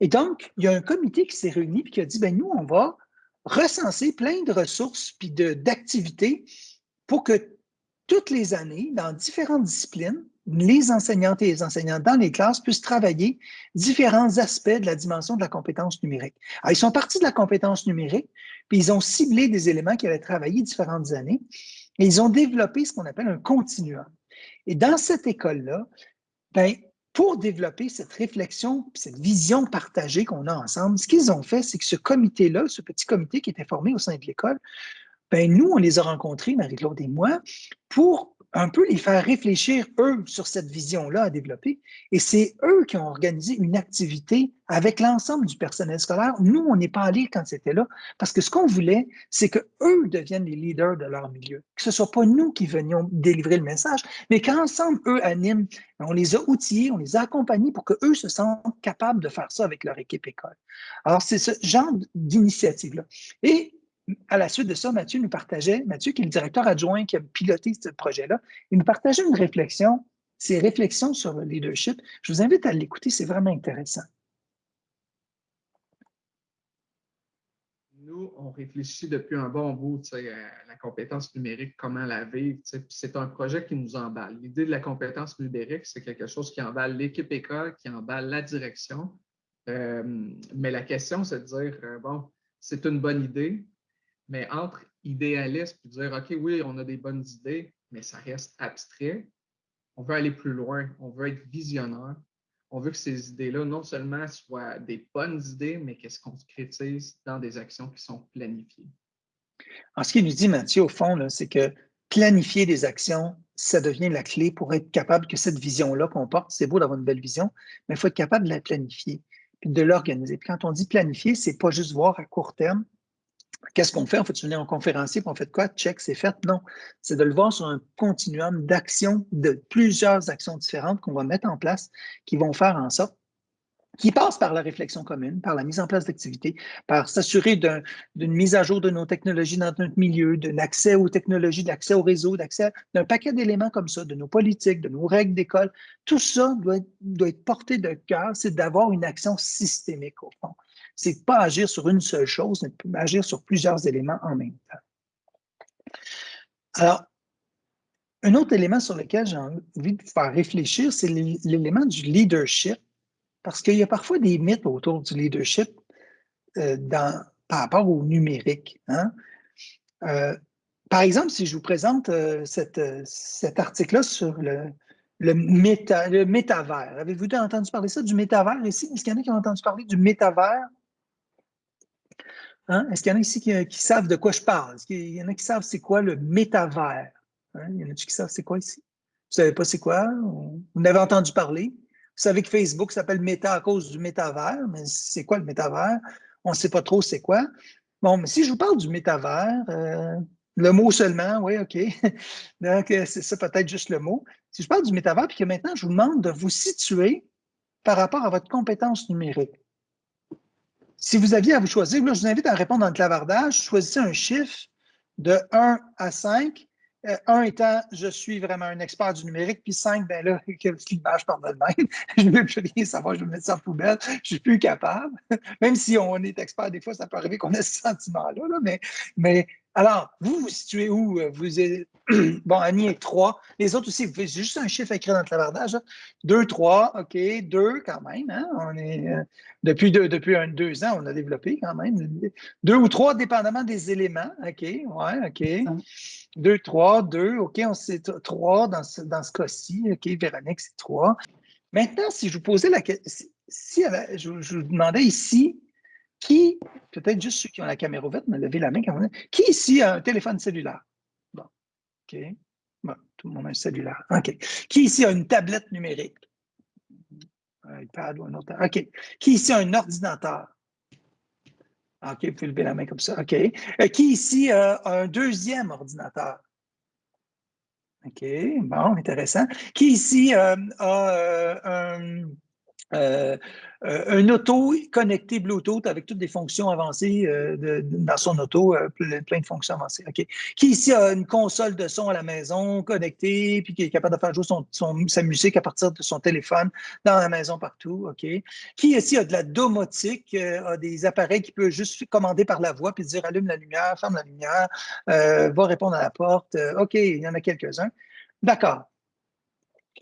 Et donc, il y a un comité qui s'est réuni et qui a dit, ben nous, on va recenser plein de ressources puis d'activités pour que toutes les années, dans différentes disciplines, les enseignantes et les enseignants dans les classes puissent travailler différents aspects de la dimension de la compétence numérique. Ils sont partis de la compétence numérique, puis ils ont ciblé des éléments qui avaient travaillé différentes années, et ils ont développé ce qu'on appelle un continuum. Et dans cette école-là, ben, pour développer cette réflexion, cette vision partagée qu'on a ensemble, ce qu'ils ont fait, c'est que ce comité-là, ce petit comité qui était formé au sein de l'école, ben nous, on les a rencontrés, Marie-Claude et moi, pour un peu les faire réfléchir, eux, sur cette vision-là à développer. Et c'est eux qui ont organisé une activité avec l'ensemble du personnel scolaire. Nous, on n'est pas allés quand c'était là, parce que ce qu'on voulait, c'est qu'eux deviennent les leaders de leur milieu. Que ce ne soit pas nous qui venions délivrer le message, mais qu'ensemble, eux animent. On les a outillés, on les a accompagnés pour qu'eux se sentent capables de faire ça avec leur équipe école. Alors, c'est ce genre d'initiative-là. Et à la suite de ça, Mathieu nous partageait, Mathieu qui est le directeur adjoint qui a piloté ce projet-là, il nous partageait une réflexion, ses réflexions sur le leadership. Je vous invite à l'écouter, c'est vraiment intéressant. Nous, on réfléchit depuis un bon bout à la compétence numérique, comment la vivre. C'est un projet qui nous emballe. L'idée de la compétence numérique, c'est quelque chose qui emballe l'équipe école, qui emballe la direction. Euh, mais la question, c'est de dire, euh, bon, c'est une bonne idée, mais entre idéaliste et dire, OK, oui, on a des bonnes idées, mais ça reste abstrait, on veut aller plus loin, on veut être visionnaire, on veut que ces idées-là, non seulement soient des bonnes idées, mais qu'elles se concrétisent dans des actions qui sont planifiées. Alors, ce qu'il nous dit, Mathieu, au fond, c'est que planifier des actions, ça devient la clé pour être capable que cette vision-là qu'on porte, c'est beau d'avoir une belle vision, mais il faut être capable de la planifier, puis de l'organiser. Puis quand on dit planifier, c'est pas juste voir à court terme, Qu'est-ce qu'on fait? On fait venir en conférencier, puis on fait quoi? Check, c'est fait? Non. C'est de le voir sur un continuum d'actions, de plusieurs actions différentes qu'on va mettre en place qui vont faire en sorte qui passent par la réflexion commune, par la mise en place d'activités, par s'assurer d'une mise à jour de nos technologies dans notre milieu, d'un accès aux technologies, d'accès au réseau, d'accès d'un paquet d'éléments comme ça, de nos politiques, de nos règles d'école. Tout ça doit doit être porté de cœur, c'est d'avoir une action systémique au fond c'est pas agir sur une seule chose, mais agir sur plusieurs éléments en même temps. Alors, un autre élément sur lequel j'ai envie de faire réfléchir, c'est l'élément du leadership, parce qu'il y a parfois des mythes autour du leadership euh, par rapport au numérique. Hein. Euh, par exemple, si je vous présente euh, cet article-là sur le, le, le métavers. Avez-vous entendu parler de ça, du métavers ici? Est-ce qu'il y en a qui ont entendu parler du métavers? Hein? Est-ce qu'il y en a ici qui, savent de quoi je parle? Est-ce qu'il y en a qui savent c'est quoi le métavers? Hein? Il y en a qui savent c'est quoi ici? Vous savez pas c'est quoi? Vous n'avez entendu parler? Vous savez que Facebook s'appelle Meta à cause du métavers, mais c'est quoi le métavers? On ne sait pas trop c'est quoi. Bon, mais si je vous parle du métavers, euh, le mot seulement, oui, OK. <laughs> Donc, euh, c'est ça peut-être juste le mot. si je parle du métavers, puis que maintenant, je vous demande de vous situer par rapport à votre compétence numérique. Si vous aviez à vous choisir, là, je vous invite à répondre dans le clavardage, choisissez un chiffre de 1 à 5 euh, un étant, je suis vraiment un expert du numérique, puis cinq, ben là, <laughs> quelle image par le même. <laughs> je ne veux plus rien savoir, je vais me mettre ça en poubelle, je ne suis plus capable. <laughs> Même si on est expert, des fois, ça peut arriver qu'on ait ce sentiment-là, mais, mais alors, vous vous situez où? Vous êtes, <clears throat> bon, Annie est 3. Les autres aussi, vous faites juste un chiffre écrit dans le clavardage. 2, 3, OK, 2 quand même. Hein? On est, euh, depuis deux, depuis un, deux ans, on a développé quand même. Deux ou trois, dépendamment des éléments. OK, ouais, OK. 2, 3, 2, OK, on sait 3 dans ce, dans ce cas-ci. OK, Véronique, c'est 3. Maintenant, si je vous posais la question, si, je, je vous demandais ici, qui, peut-être juste ceux qui ont la caméra ouverte, me lever la main quand Qui ici a un téléphone cellulaire? Bon, OK. Bon, tout le monde a un cellulaire. OK. Qui ici a une tablette numérique? Un iPad ou un autre. OK. Qui ici a un ordinateur? OK, vous pouvez lever la main comme ça. OK. Euh, qui ici a un deuxième ordinateur? OK, bon, intéressant. Qui ici euh, a euh, un euh, euh, un auto connecté Bluetooth avec toutes des fonctions avancées euh, dans son auto, plein, de fonctions avancées. Qui ici a une console de son à la maison connectée, puis qui est capable de faire jouer sa musique à partir de son téléphone dans la maison partout. Qui ici a de la domotique, a des appareils qui peut juste commander par la voix, puis dire allume la lumière, ferme la lumière, va répondre à la porte. OK, il y en a quelques-uns. D'accord.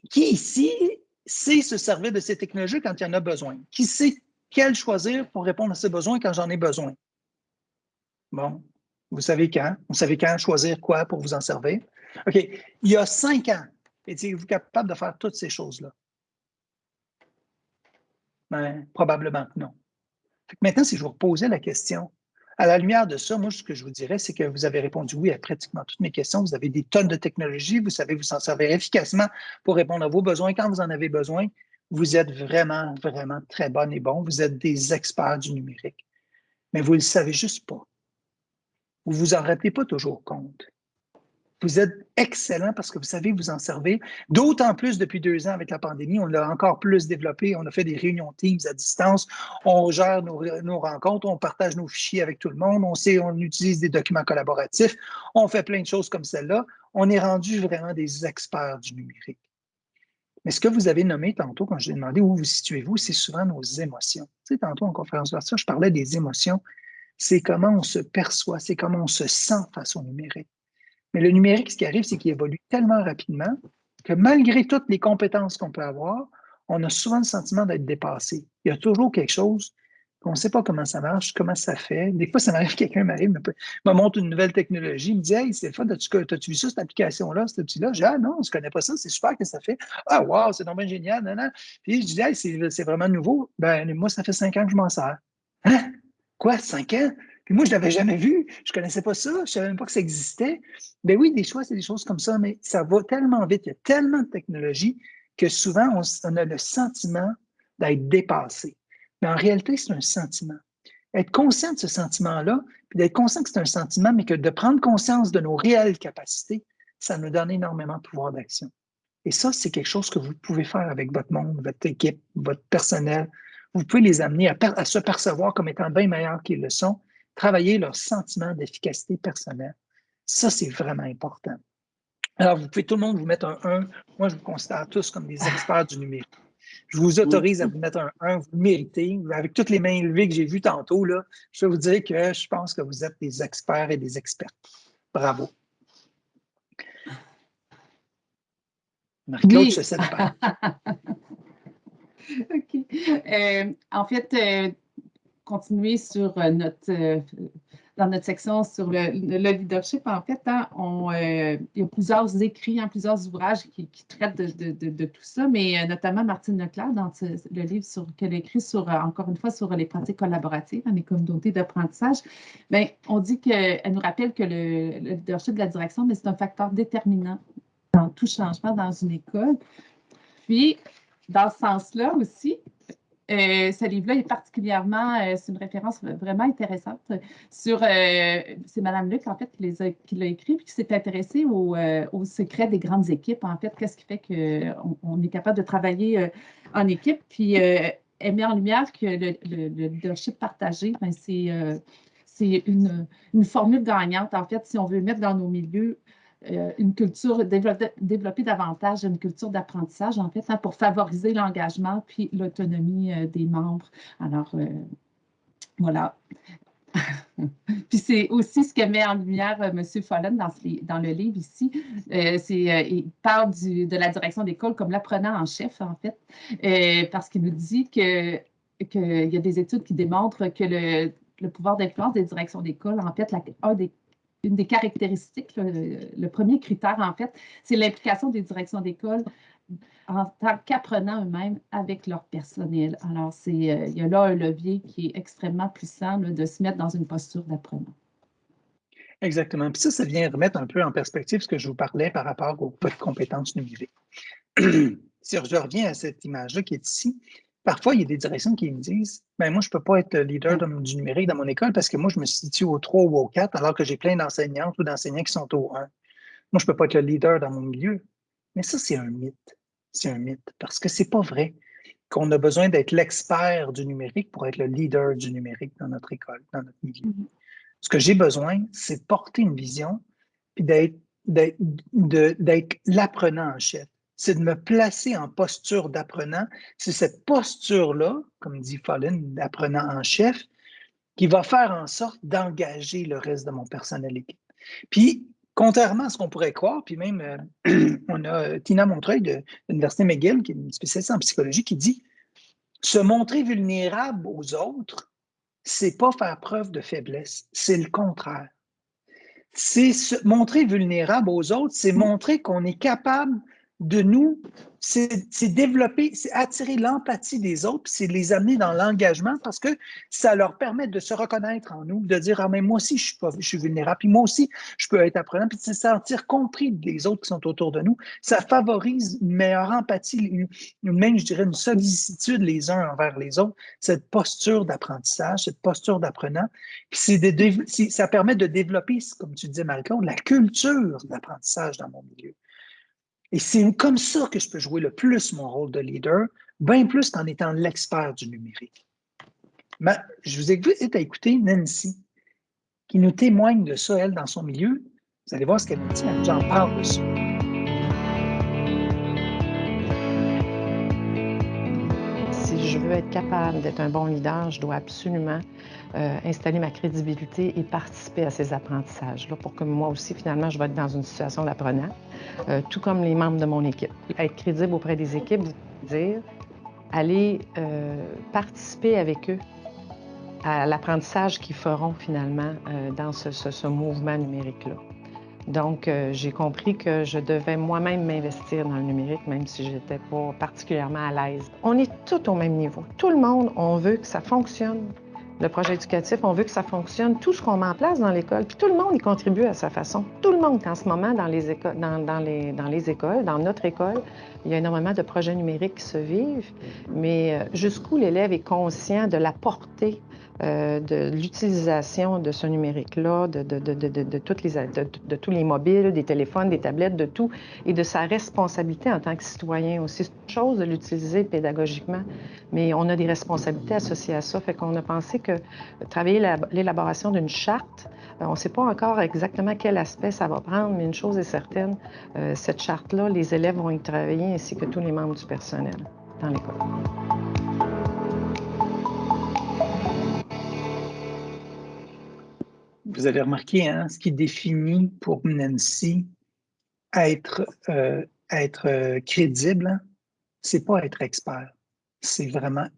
Qui ici sait se servir de ces technologies quand il y en a besoin, qui sait quel choisir pour répondre à ces besoins quand j'en ai besoin. Bon, vous savez quand? Vous savez quand choisir quoi pour vous en servir? OK, il y a cinq ans, étiez-vous capable de faire toutes ces choses-là? Ben, probablement que non. Maintenant, si je vous reposais la question, à la lumière de ça, moi, ce que je vous dirais, c'est que vous avez répondu oui à pratiquement toutes mes questions. Vous avez des tonnes de technologies. Vous savez vous en servir efficacement pour répondre à vos besoins quand vous en avez besoin. Vous êtes vraiment, vraiment très bon et bon. Vous êtes des experts du numérique. Mais vous ne le savez juste pas. Vous ne vous en rappelez pas toujours compte. Vous êtes excellent parce que vous savez vous en servir. D'autant plus depuis deux ans avec la pandémie, on l'a encore plus développé. On a fait des réunions Teams à distance. On gère nos, rencontres, on partage nos fichiers avec tout le monde. On sait, on utilise des documents collaboratifs. On fait plein de choses comme celle-là. On est rendu vraiment des experts du numérique. Mais ce que vous avez nommé tantôt, quand je vous ai demandé où vous situez-vous, c'est souvent nos émotions. Tu sais, tantôt en conférence de je parlais des émotions. C'est comment on se perçoit, c'est comment on se sent face au numérique. Mais le numérique, ce qui arrive, c'est qu'il évolue tellement rapidement que malgré toutes les compétences qu'on peut avoir, on a souvent le sentiment d'être dépassé. Il y a toujours quelque chose qu'on ne sait pas comment ça marche, comment ça fait. Des fois, ça m'arrive, <laughs> quelqu'un m'arrive, me, montre une nouvelle technologie, me dit Hey, c'est fun, as-tu vu ça, cette application-là, cet outil-là? Je dis Ah non, je ne connais pas ça, c'est super que ça fait. Ah wow, c'est vraiment génial, non, non. Puis je dis Hey, c'est vraiment nouveau. Ben, moi, ça fait cinq ans que je m'en sers. Hein? Quoi, cinq ans? Puis moi, je ne l'avais jamais vu, je ne connaissais pas ça, je ne savais même pas que ça existait. Ben oui, des choix, c'est des choses comme ça, mais ça va tellement vite, il y a tellement de technologies que souvent, on, a le sentiment d'être dépassé. Mais en réalité, c'est un sentiment. Être conscient de ce sentiment-là, puis d'être conscient que c'est un sentiment, mais que de prendre conscience de nos réelles capacités, ça nous donne énormément de pouvoir d'action. Et ça, c'est quelque chose que vous pouvez faire avec votre monde, votre équipe, votre personnel. Vous pouvez les amener à, à se percevoir comme étant bien meilleurs qu'ils le sont, travailler leur sentiment d'efficacité personnelle. Ça, c'est vraiment important. Alors, vous pouvez tout le monde vous mettre un 1. Moi, je vous considère tous comme des experts du numérique. Je vous autorise à vous mettre un 1, vous le méritez. Avec toutes les mains élevées que j'ai vues tantôt, là, je vais vous dire que je pense que vous êtes des experts et des expertes. Bravo. Marie-Claude, je sais pas. <laughs> OK. Euh, en fait, euh, continuer sur euh, notre, euh, dans notre section sur le, leadership, en fait, hein, on, euh, il y a plusieurs écrits, hein, plusieurs ouvrages qui, traitent de, tout ça, mais notamment Martine Leclerc, dans le livre qu'elle écrit sur, encore une fois, sur les pratiques collaboratives dans les communautés d'apprentissage, bien, on dit qu'elle nous rappelle que le, le leadership de la direction, c'est un facteur déterminant dans tout changement dans une école. Puis, dans ce sens-là aussi, ce livre-là est particulièrement, c'est une référence vraiment intéressante sur, c'est Mme Luc, en fait, qui l'a écrit, puis qui s'est intéressée au, au, secret des grandes équipes, en fait, qu'est-ce qui fait qu'on on est capable de travailler en équipe, puis elle met en lumière que le, leadership partagé, ben, c'est une, une, formule gagnante, en fait, si on veut mettre dans nos milieux euh, une culture, développer, davantage une culture d'apprentissage, en fait, hein, pour favoriser l'engagement puis l'autonomie euh, des membres. Alors, euh, voilà. <laughs> puis c'est aussi ce que met en lumière M. Follen dans, le livre ici. il parle de la direction d'école comme l'apprenant en chef, en fait, parce qu'il nous dit qu'il y a des études qui démontrent que le, le pouvoir d'influence des directions d'école, en fait, la, un des une des caractéristiques, le, premier critère, en fait, c'est l'implication des directions d'école en tant qu'apprenants eux-mêmes avec leur personnel. Alors, c'est, euh, il y a là un levier qui est extrêmement puissant de se mettre dans une posture d'apprenant. Exactement. Puis ça, ça vient remettre un peu en perspective ce que je vous parlais par rapport aux compétences numériques. <clears throat> si je reviens à cette image-là qui est ici, Parfois, il y a des directions qui me disent ben, Moi, je ne peux pas être leader du numérique dans mon école parce que moi, je me situe au 3 ou au 4 alors que j'ai plein d'enseignantes ou d'enseignants qui sont au 1. Moi, je ne peux pas être le leader dans mon milieu. Mais ça, c'est un mythe. C'est un mythe parce que ce n'est pas vrai qu'on a besoin d'être l'expert du numérique pour être le leader du numérique dans notre école, dans notre milieu. Mm-hmm. Ce que j'ai besoin, c'est de porter une vision puis d'être l'apprenant en chef c'est de me placer en posture d'apprenant. C'est cette posture-là, comme dit Fallen, d'apprenant en chef, qui va faire en sorte d'engager le reste de mon personnel équipe. Puis, contrairement à ce qu'on pourrait croire, puis même, euh, <clears throat> on a euh, Tina Montreuil de l'Université McGill, qui est une spécialiste en psychologie, qui dit se montrer vulnérable aux autres, c'est pas faire preuve de faiblesse, c'est le contraire. C'est se montrer vulnérable aux autres, c'est montrer qu'on est capable de nous, c'est développer, c'est attirer l'empathie des autres, c'est les amener dans l'engagement parce que ça leur permet de se reconnaître en nous, de dire Ah, mais moi aussi, je suis, pas, vulnérable, puis moi aussi, je peux être apprenant, puis de se sentir compris des autres qui sont autour de nous. Ça favorise une meilleure empathie, même, je dirais, une sollicitude les uns envers les autres, cette posture d'apprentissage, cette posture d'apprenant. Puis ça permet de développer, comme tu disais, Marie-Claude, la culture d'apprentissage dans mon milieu. Et c'est comme ça que je peux jouer le plus mon rôle de leader, bien plus qu'en étant l'expert du numérique. Mais je vous invite à écouter Nancy, qui nous témoigne de ça, elle, dans son milieu. Vous allez voir ce qu'elle nous dit, elle en parle de ça. Être capable d'être un bon leader, je dois absolument euh, installer ma crédibilité et participer à ces apprentissages-là pour que moi aussi, finalement, je vais être dans une situation d'apprenant, euh, tout comme les membres de mon équipe. Être crédible auprès des équipes, dire aller euh, participer avec eux à l'apprentissage qu'ils feront finalement dans ce, mouvement numérique-là. Donc, j'ai compris que je devais moi-même m'investir dans le numérique, même si je n'étais pas particulièrement à l'aise. On est tous au même niveau. Tout le monde, on veut que ça fonctionne, le projet éducatif, on veut que ça fonctionne, tout ce qu'on met en place dans l'école, puis tout le monde y contribue à sa façon. Tout le monde, en ce moment, dans les, écoles, dans, dans les écoles, dans notre école, il y a énormément de projets numériques qui se vivent, mais euh, jusqu'où l'élève est conscient de la portée euh, de l'utilisation de ce numérique-là, de, tous les mobiles, des téléphones, des tablettes, de tout, et de sa responsabilité en tant que citoyen aussi. C'est une chose de l'utiliser pédagogiquement, mais on a des responsabilités associées à ça. Fait qu'on a pensé que travailler l'élaboration d'une charte, euh, on ne sait pas encore exactement quel aspect ça va prendre, mais une chose est certaine, euh, cette charte-là, les élèves vont y travailler ainsi que tous les membres du personnel dans l'école. Vous avez remarqué, hein, ce qui définit pour Nancy être, euh, être euh, crédible, hein, c'est pas être expert, c'est vraiment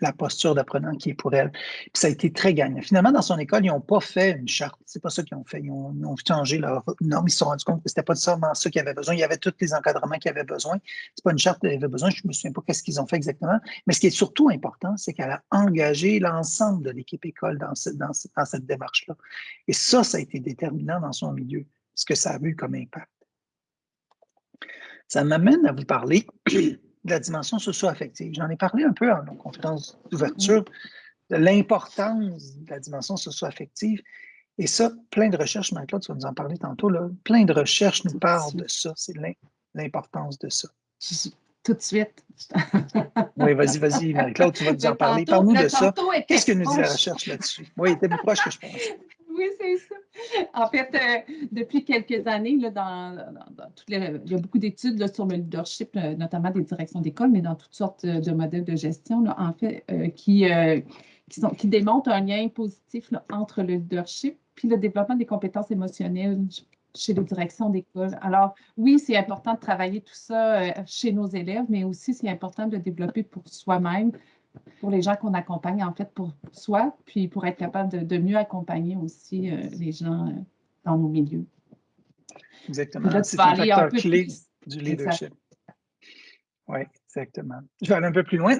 la posture d'apprenant qui est pour elle. Puis ça a été très gagnant. Finalement, dans son école, ils n'ont pas fait une charte. C'est pas ça qu'ils ont fait. Ils ont, changé leur norme. Ils se sont rendus compte que c'était pas seulement ça qu'ils avaient besoin. Il y avait tous les encadrements qu'ils avaient besoin. C'est pas une charte qu'ils avaient besoin. Je me souviens pas qu'est-ce qu'ils ont fait exactement. Mais ce qui est surtout important, c'est qu'elle a engagé l'ensemble de l'équipe école dans, dans, dans cette démarche-là. Et ça, ça a été déterminant dans son milieu, ce que ça a eu comme impact. Ça m'amène à vous parler <clears throat> de la dimension socio-affective. J'en ai parlé un peu en conférence d'ouverture de l'importance de la dimension socio-affective. Et ça, plein de recherches, Marie-Claude, tu vas nous en parler tantôt, là, plein de recherches nous parlent de ça, c'est l'importance de ça. Tout de suite. <laughs> oui, vas-y, vas-y, Marie-Claude, tu vas nous en parler. Parle-nous de ça. Qu'est-ce que nous dit la recherche là-dessus? Oui, était plus proche que je pense. <laughs> Oui, c'est ça. <laughs> En fait, euh, depuis quelques années, là, dans, toutes les, il y a beaucoup d'études sur le leadership, euh, notamment des directions d'école, mais dans toutes sortes de modèles de gestion, en fait, euh, qui, qui, sont, qui, démontrent un lien positif entre le leadership puis le développement des compétences émotionnelles chez les directions d'école. Alors, oui, c'est important de travailler tout ça chez nos élèves, mais aussi c'est important de développer pour soi-même, pour les gens qu'on accompagne, en fait, pour soi, puis pour être capable de, mieux accompagner aussi euh, les gens euh, dans nos milieux. Exactement. C'est un facteur clé du leadership. Oui, exactement. Je vais aller un peu plus loin,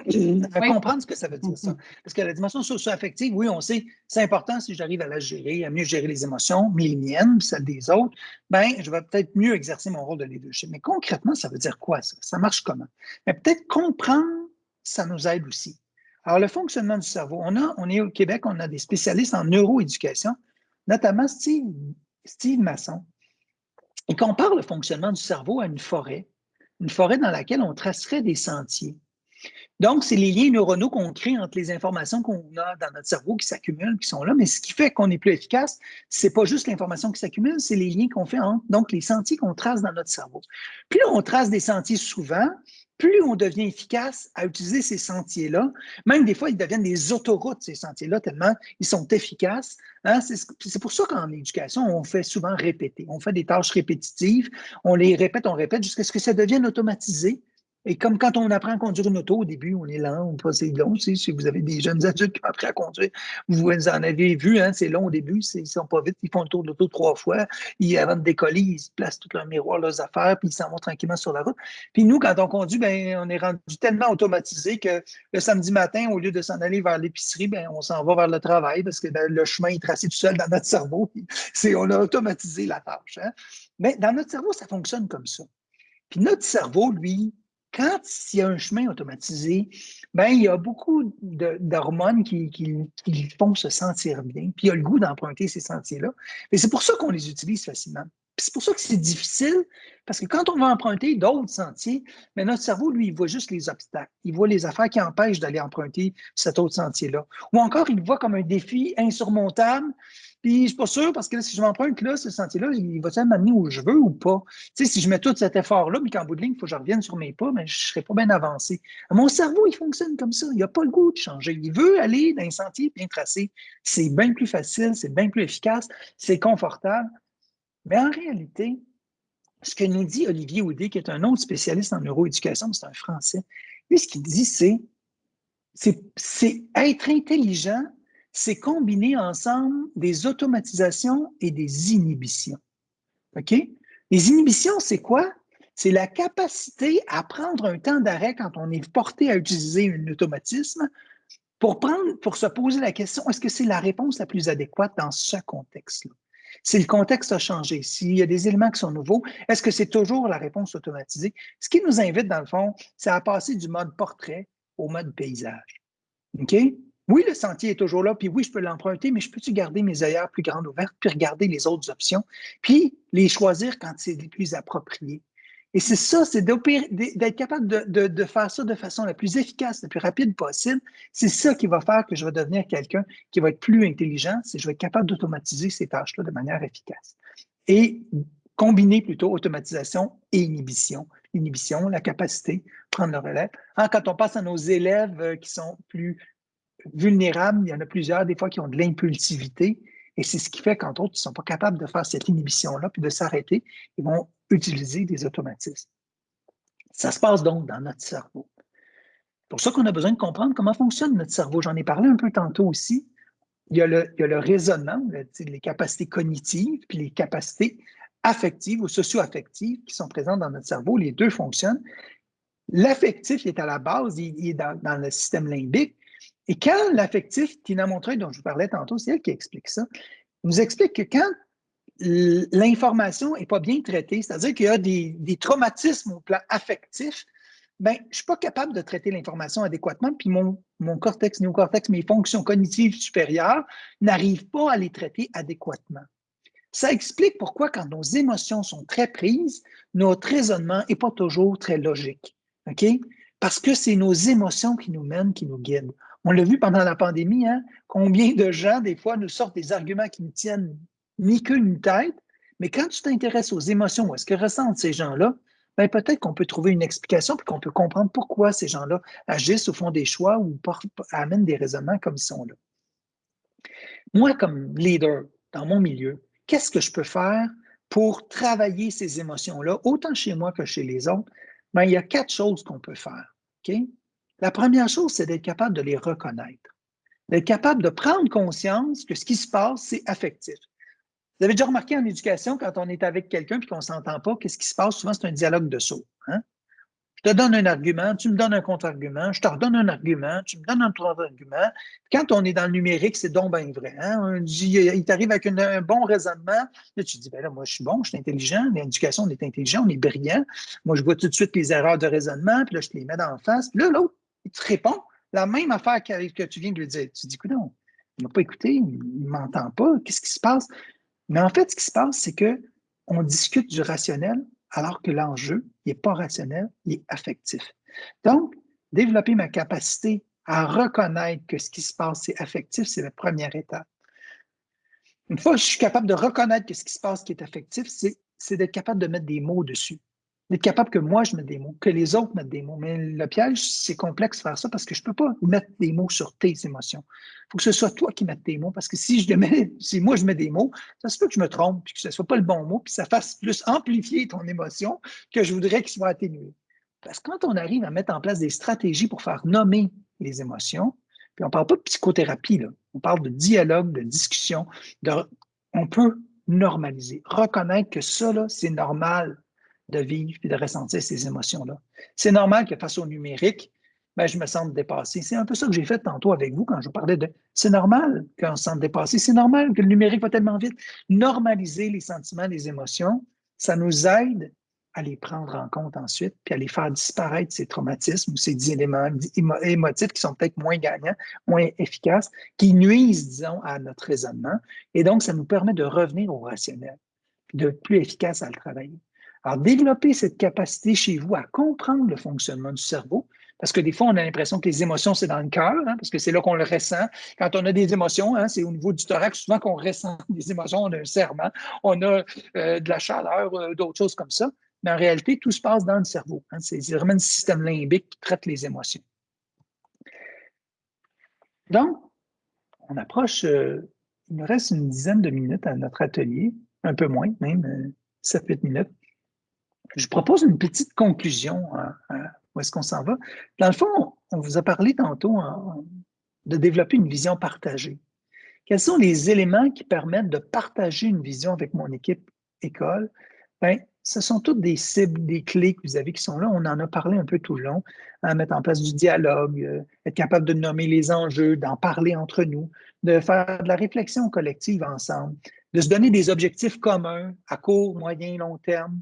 à comprendre ce que ça veut dire, ça. <laughs> Parce que la dimension socio-affective, oui, on sait, c'est important si j'arrive à la gérer, à mieux gérer les émotions, mes miennes, celles des autres, ben, je vais peut-être mieux exercer mon rôle de leadership. Mais concrètement, ça veut dire quoi, ça? Ça marche comment? Mais peut-être comprendre, ça nous aide aussi. Alors, le fonctionnement du cerveau, on, est au Québec, on a des spécialistes en neuroéducation, notamment Steve, Steve Masson. Il compare le fonctionnement du cerveau à une forêt, une forêt dans laquelle on tracerait des sentiers. Donc, c'est les liens neuronaux qu'on crée entre les informations qu'on a dans notre cerveau qui s'accumulent, qui sont là, mais ce qui fait qu'on est plus efficace, c'est pas juste l'information qui s'accumule, c'est les liens qu'on fait entre, donc les sentiers qu'on trace dans notre cerveau. Plus on trace des sentiers souvent, plus on devient efficace à utiliser ces sentiers-là, même des fois, ils deviennent des autoroutes, ces sentiers-là, tellement ils sont efficaces. Hein. C'est pour ça qu'en éducation, on fait souvent répéter. On fait des tâches répétitives, on les répète, on répète jusqu'à ce que ça devienne automatisé. Et comme quand on apprend à conduire une auto, au début, on est lent, on passe long. Si vous avez des jeunes adultes qui ont appris à conduire, vous en avez vu, hein, c'est long au début, ils ne sont pas vite, ils font le tour de l'auto trois fois. Ils, avant de décoller, ils se placent tout leur miroir, leurs affaires, puis ils s'en vont tranquillement sur la route. Puis nous, quand on conduit, ben, on est rendu tellement automatisé que le samedi matin, au lieu de s'en aller vers l'épicerie, ben, on s'en va vers le travail parce que ben, le chemin est tracé tout seul dans notre cerveau. on a automatisé la tâche. Hein. Mais dans notre cerveau, ça fonctionne comme ça. Puis notre cerveau, lui, quand il y a un chemin automatisé, ben, il y a beaucoup d'hormones qui, font se sentir bien, puis il y a le goût d'emprunter ces sentiers-là. Et c'est pour ça qu'on les utilise facilement. C'est pour ça que c'est difficile, parce que quand on va emprunter d'autres sentiers, mais ben, notre cerveau, lui, il voit juste les obstacles. Il voit les affaires qui empêchent d'aller emprunter cet autre sentier-là. Ou encore, il voit comme un défi insurmontable, puis je suis pas sûr parce que si je m'emprunte là, ce sentier-là, il va-t-il m'amener où je veux ou pas? Tu sais, si je mets tout cet effort-là, puis qu'en bout de ligne, il faut que je revienne sur mes pas, mais ben, je ne serai pas bien avancé. Mon cerveau, il fonctionne comme ça. Il n'a pas le goût de changer. Il veut aller dans un sentier bien tracé. C'est bien plus facile, c'est bien plus efficace, c'est confortable. Mais en réalité, ce que nous dit Olivier Audet, qui est un autre spécialiste en neuroéducation, c'est un Français, lui, ce qu'il dit, c'est être intelligent c'est combiner ensemble des automatisations et des inhibitions. OK? Les inhibitions, c'est quoi? C'est la capacité à prendre un temps d'arrêt quand on est porté à utiliser un automatisme pour, se poser la question, est-ce que c'est la réponse la plus adéquate dans ce contexte-là? Si le contexte a changé, s'il y a des éléments qui sont nouveaux, est-ce que c'est toujours la réponse automatisée? Ce qui nous invite, dans le fond, c'est à passer du mode portrait au mode paysage. OK? Oui, le sentier est toujours là, puis oui, je peux l'emprunter, mais je peux-tu garder mes œillères plus grandes ouvertes, puis regarder les autres options, puis les choisir quand c'est les plus approprié. Et c'est ça, c'est d'être capable de, faire ça de façon la plus efficace, la plus rapide possible. C'est ça qui va faire que je vais devenir quelqu'un qui va être plus intelligent, c'est que je vais être capable d'automatiser ces tâches-là de manière efficace. Et combiner plutôt automatisation et inhibition. Inhibition, la capacité, prendre le relais. Hein, quand on passe à nos élèves euh, qui sont plus vulnérables, il y en a plusieurs des fois qui ont de l'impulsivité, et c'est ce qui fait qu'entre autres, ils ne sont pas capables de faire cette inhibition-là, puis de s'arrêter, ils vont utiliser des automatismes. Ça se passe donc dans notre cerveau. C'est pour ça qu'on a besoin de comprendre comment fonctionne notre cerveau. J'en ai parlé un peu tantôt aussi. Il y a le, il y a raisonnement, les capacités cognitives, puis les capacités affectives ou socio-affectives qui sont présentes dans notre cerveau. Les deux fonctionnent. L'affectif est à la base, il, est dans, le système limbique, et quand l'affectif, Tina Montreuil, dont je vous parlais tantôt, c'est elle qui explique ça, nous explique que quand l'information n'est pas bien traitée, c'est-à-dire qu'il y a des, traumatismes au plan affectif, ben, je ne suis pas capable de traiter l'information adéquatement, puis mon, cortex, néocortex, mes fonctions cognitives supérieures n'arrivent pas à les traiter adéquatement. Ça explique pourquoi, quand nos émotions sont très prises, notre raisonnement n'est pas toujours très logique. Parce que c'est nos émotions qui nous mènent, qui nous guident. On l'a vu pendant la pandémie, hein? combien de gens, des fois, nous sortent des arguments qui ne tiennent ni queue ni tête, mais quand tu t'intéresses aux émotions, est-ce que ressentent ces gens-là, ben peut-être qu'on peut trouver une explication puis qu'on peut comprendre pourquoi ces gens-là agissent ou font des choix ou amènent des raisonnements comme ils sont là. Moi, comme leader dans mon milieu, qu'est-ce que je peux faire pour travailler ces émotions-là, autant chez moi que chez les autres? Ben, il y a quatre choses qu'on peut faire. La première chose, c'est d'être capable de les reconnaître, d'être capable de prendre conscience que ce qui se passe, c'est affectif. Vous avez déjà remarqué en éducation, quand on est avec quelqu'un et qu'on ne s'entend pas, qu'est-ce qui se passe? Souvent, c'est un dialogue de saut. Hein? Je te donne un argument, tu me donnes un contre-argument, je te redonne un argument, tu me donnes un contre-argument. Quand on est dans le numérique, c'est donc bien vrai. Hein? il t'arrive avec un bon raisonnement, là, tu te dis, ben là, moi, je suis bon, je suis intelligent, l'éducation, on est intelligent, on est brillant. Moi, je vois tout de suite les erreurs de raisonnement, puis là, je te les mets en face. Puis là, l'autre, il te répond la même affaire que, tu viens de lui dire. Tu dis, écoute, non, il ne m'a pas écouté, il ne m'entend pas, qu'est-ce qui se passe? Mais en fait, ce qui se passe, c'est qu'on discute du rationnel alors que l'enjeu n'est pas rationnel, il est affectif. Donc, développer ma capacité à reconnaître que ce qui se passe, c'est affectif, c'est la première étape. Une fois que je suis capable de reconnaître que ce qui se passe qui est affectif, c'est d'être capable de mettre des mots dessus d'être capable que moi, je mette des mots, que les autres mettent des mots. Mais le piège, c'est complexe de faire ça parce que je ne peux pas mettre des mots sur tes émotions. Il faut que ce soit toi qui mettes des mots parce que si, je <laughs> si moi, je mets des mots, ça se peut que je me trompe puis que ce ne soit pas le bon mot puis ça fasse plus amplifier ton émotion que je voudrais qu'il soit atténué. Parce que quand on arrive à mettre en place des stratégies pour faire nommer les émotions, puis on ne parle pas de psychothérapie, là, on parle de dialogue, de discussion, de, on peut normaliser, reconnaître que ça, c'est normal de vivre et de ressentir ces émotions-là. C'est normal que face au numérique, ben, je me sente dépassé. C'est un peu ça que j'ai fait tantôt avec vous quand je vous parlais de c'est normal qu'on se sente dépassé, c'est normal que le numérique va tellement vite. Normaliser les sentiments, les émotions, ça nous aide à les prendre en compte ensuite, puis à les faire disparaître ces traumatismes ou ces éléments émotifs qui sont peut-être moins gagnants, moins efficaces, qui nuisent, disons, à notre raisonnement. Et donc, ça nous permet de revenir au rationnel, de plus efficace à le travailler. Alors, développer cette capacité chez vous à comprendre le fonctionnement du cerveau, parce que des fois, on a l'impression que les émotions, c'est dans le cœur, hein, parce que c'est là qu'on le ressent. Quand on a des émotions, hein, c'est au niveau du thorax, souvent qu'on ressent <laughs> des émotions, on a un serment, on a euh, de la chaleur, euh, d'autres choses comme ça. Mais en réalité, tout se passe dans le cerveau. Hein. c'est vraiment le système limbique qui traite les émotions. Donc, on approche, euh, il nous reste une dizaine de minutes à notre atelier, un peu moins, même 7-8 minutes. Je propose une petite conclusion. Hein, hein, où est-ce qu'on s'en va? Dans le fond, on vous a parlé tantôt hein, de développer une vision partagée. Quels sont les éléments qui permettent de partager une vision avec mon équipe école? Bien, ce sont toutes des cibles, des clés que vous avez qui sont là. On en a parlé un peu tout le long. À mettre en place du dialogue, euh, être capable de nommer les enjeux, d'en parler entre nous, de faire de la réflexion collective ensemble, de se donner des objectifs communs à court, moyen, long terme,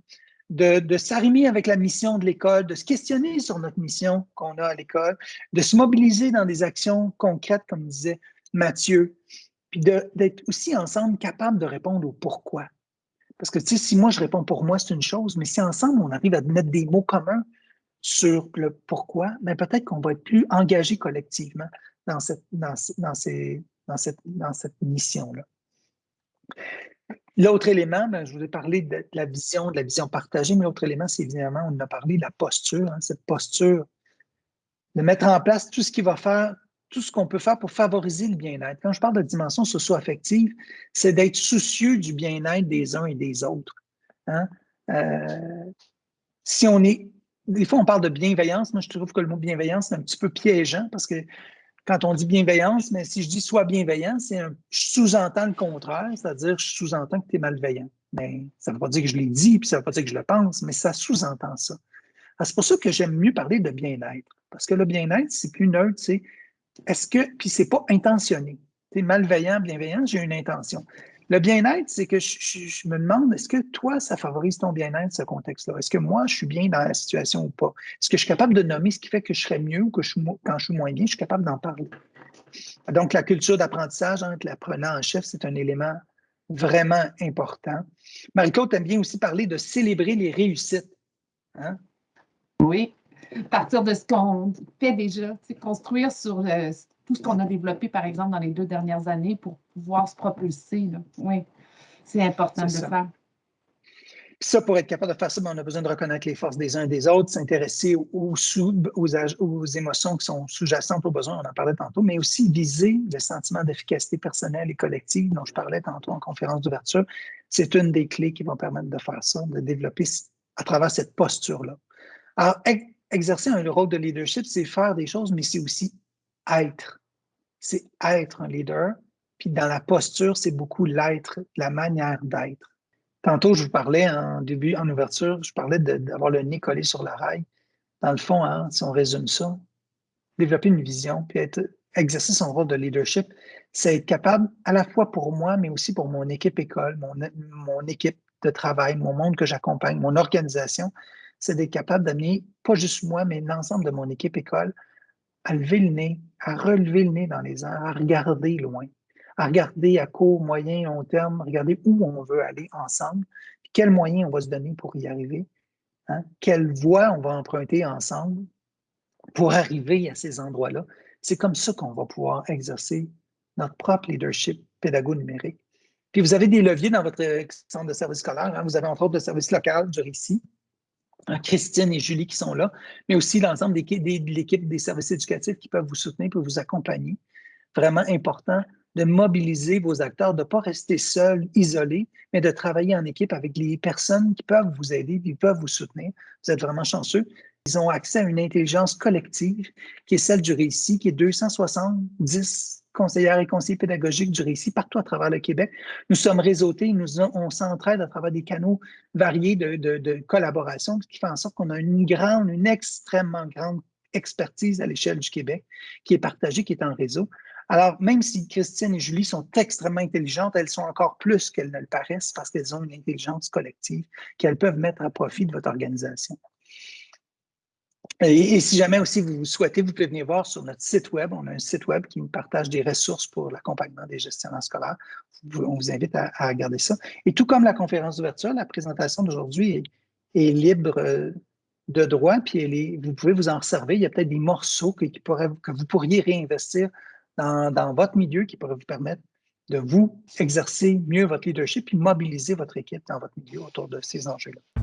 de, s'arrimer avec la mission de l'école, de se questionner sur notre mission qu'on a à l'école, de se mobiliser dans des actions concrètes, comme disait Mathieu, puis d'être aussi ensemble capable de répondre au pourquoi. Parce que si moi je réponds pour moi, c'est une chose, mais si ensemble on arrive à mettre des mots communs sur le pourquoi, ben, peut-être qu'on va être plus engagé collectivement dans cette, dans, dans cette, dans cette mission-là. L'autre élément, ben, je vous ai parlé de la vision, de la vision partagée, mais l'autre élément, c'est évidemment, on a parlé de la posture, hein, cette posture, de mettre en place tout ce qui va faire, tout ce qu'on peut faire pour favoriser le bien-être. Quand je parle de dimension socio-affective, c'est d'être soucieux du bien-être des uns et des autres. Hein. Euh, si on est, des fois, on parle de bienveillance. Moi, je trouve que le mot bienveillance, c'est un petit peu piégeant parce que quand on dit bienveillance, mais si je dis sois bienveillant, c'est un, je sous-entends le contraire, c'est-à-dire je sous-entends que tu es malveillant. Mais ça ne veut pas dire que je l'ai dit, puis ça ne veut pas dire que je le pense, mais ça sous-entend ça. C'est pour ça que j'aime mieux parler de bien-être. Parce que le bien-être, c'est plus neutre, c'est est-ce que, puis c'est pas intentionné. Tu es malveillant, bienveillant, j'ai une intention. Le bien-être, c'est que je, me demande, est-ce que toi, ça favorise ton bien-être, ce contexte-là? Est-ce que moi, je suis bien dans la situation ou pas? Est-ce que je suis capable de nommer ce qui fait que je serais mieux ou que je quand je suis moins bien, je suis capable d'en parler? Donc, la culture d'apprentissage entre l'apprenant en chef, c'est un élément vraiment important. Marie-Claude aime bien aussi parler de célébrer les réussites. Hein? Oui, partir de ce qu'on fait déjà, construire sur euh, tout ce qu'on a développé, par exemple, dans les deux dernières années pour pouvoir se propulser. Oui, c'est important de le faire. Puis ça, pour être capable de faire ça, ben, on a besoin de reconnaître les forces des uns et des autres, s'intéresser aux, aux, émotions qui sont sous-jacentes aux besoins, on en parlait tantôt, mais aussi viser le sentiment d'efficacité personnelle et collective dont je parlais tantôt en conférence d'ouverture. C'est une des clés qui vont permettre de faire ça, de développer à travers cette posture-là. Alors, exercer un rôle de leadership, c'est faire des choses, mais c'est aussi être. C'est être un leader. Puis dans la posture, c'est beaucoup l'être, la manière d'être. Tantôt, je vous parlais en début, en ouverture, je parlais d'avoir le nez collé sur la. Dans le fond, hein, si on résume ça, développer une vision, puis exercer son rôle de leadership, c'est être capable, à la fois pour moi, mais aussi pour mon équipe école, mon, mon équipe de travail, mon monde que j'accompagne, mon organisation, c'est d'être capable d'amener, pas juste moi, mais l'ensemble de mon équipe école, à lever le nez, à relever le nez dans les airs, à regarder loin, à regarder à court, moyen, long terme, regarder où on veut aller ensemble, quels moyens on va se donner pour y arriver, hein, quelle voie on va emprunter ensemble pour arriver à ces endroits-là. C'est comme ça qu'on va pouvoir exercer notre propre leadership pédago numérique. Puis vous avez des leviers dans votre centre de service scolaire. Hein? Vous avez entre autres le service local du récit, hein, Christine et Julie qui sont là, mais aussi l'ensemble de l'équipe des services éducatifs qui peuvent vous soutenir, pour vous accompagner. Vraiment important de mobiliser vos acteurs, de ne pas rester seuls, isolés, mais de travailler en équipe avec les personnes qui peuvent vous aider, qui peuvent vous soutenir. Vous êtes vraiment chanceux. Ils ont accès à une intelligence collective qui est celle du récit, qui est 270 conseillères et conseillers pédagogiques du récit partout à travers le Québec. Nous sommes réseautés, nous, on s'entraide à travers des canaux variés de, de collaboration, ce qui fait en sorte qu'on a une grande, une extrêmement grande expertise à l'échelle du Québec qui est partagée, qui est en réseau. Alors, même si Christine et Julie sont extrêmement intelligentes, elles sont encore plus qu'elles ne le paraissent parce qu'elles ont une intelligence collective qu'elles peuvent mettre à profit de votre organisation. Et, si jamais aussi vous souhaitez, vous pouvez venir voir sur notre site web. On a un site web qui nous partage des ressources pour l'accompagnement des gestionnaires scolaires. On vous invite à, regarder ça. Et tout comme la conférence d'ouverture, la présentation d'aujourd'hui est, libre euh, de droit, puis vous pouvez vous en servir. Il y a peut-être des morceaux que, que vous pourriez réinvestir dans, votre milieu qui pourrait vous permettre de vous exercer mieux votre leadership et mobiliser votre équipe dans votre milieu autour de ces enjeux-là.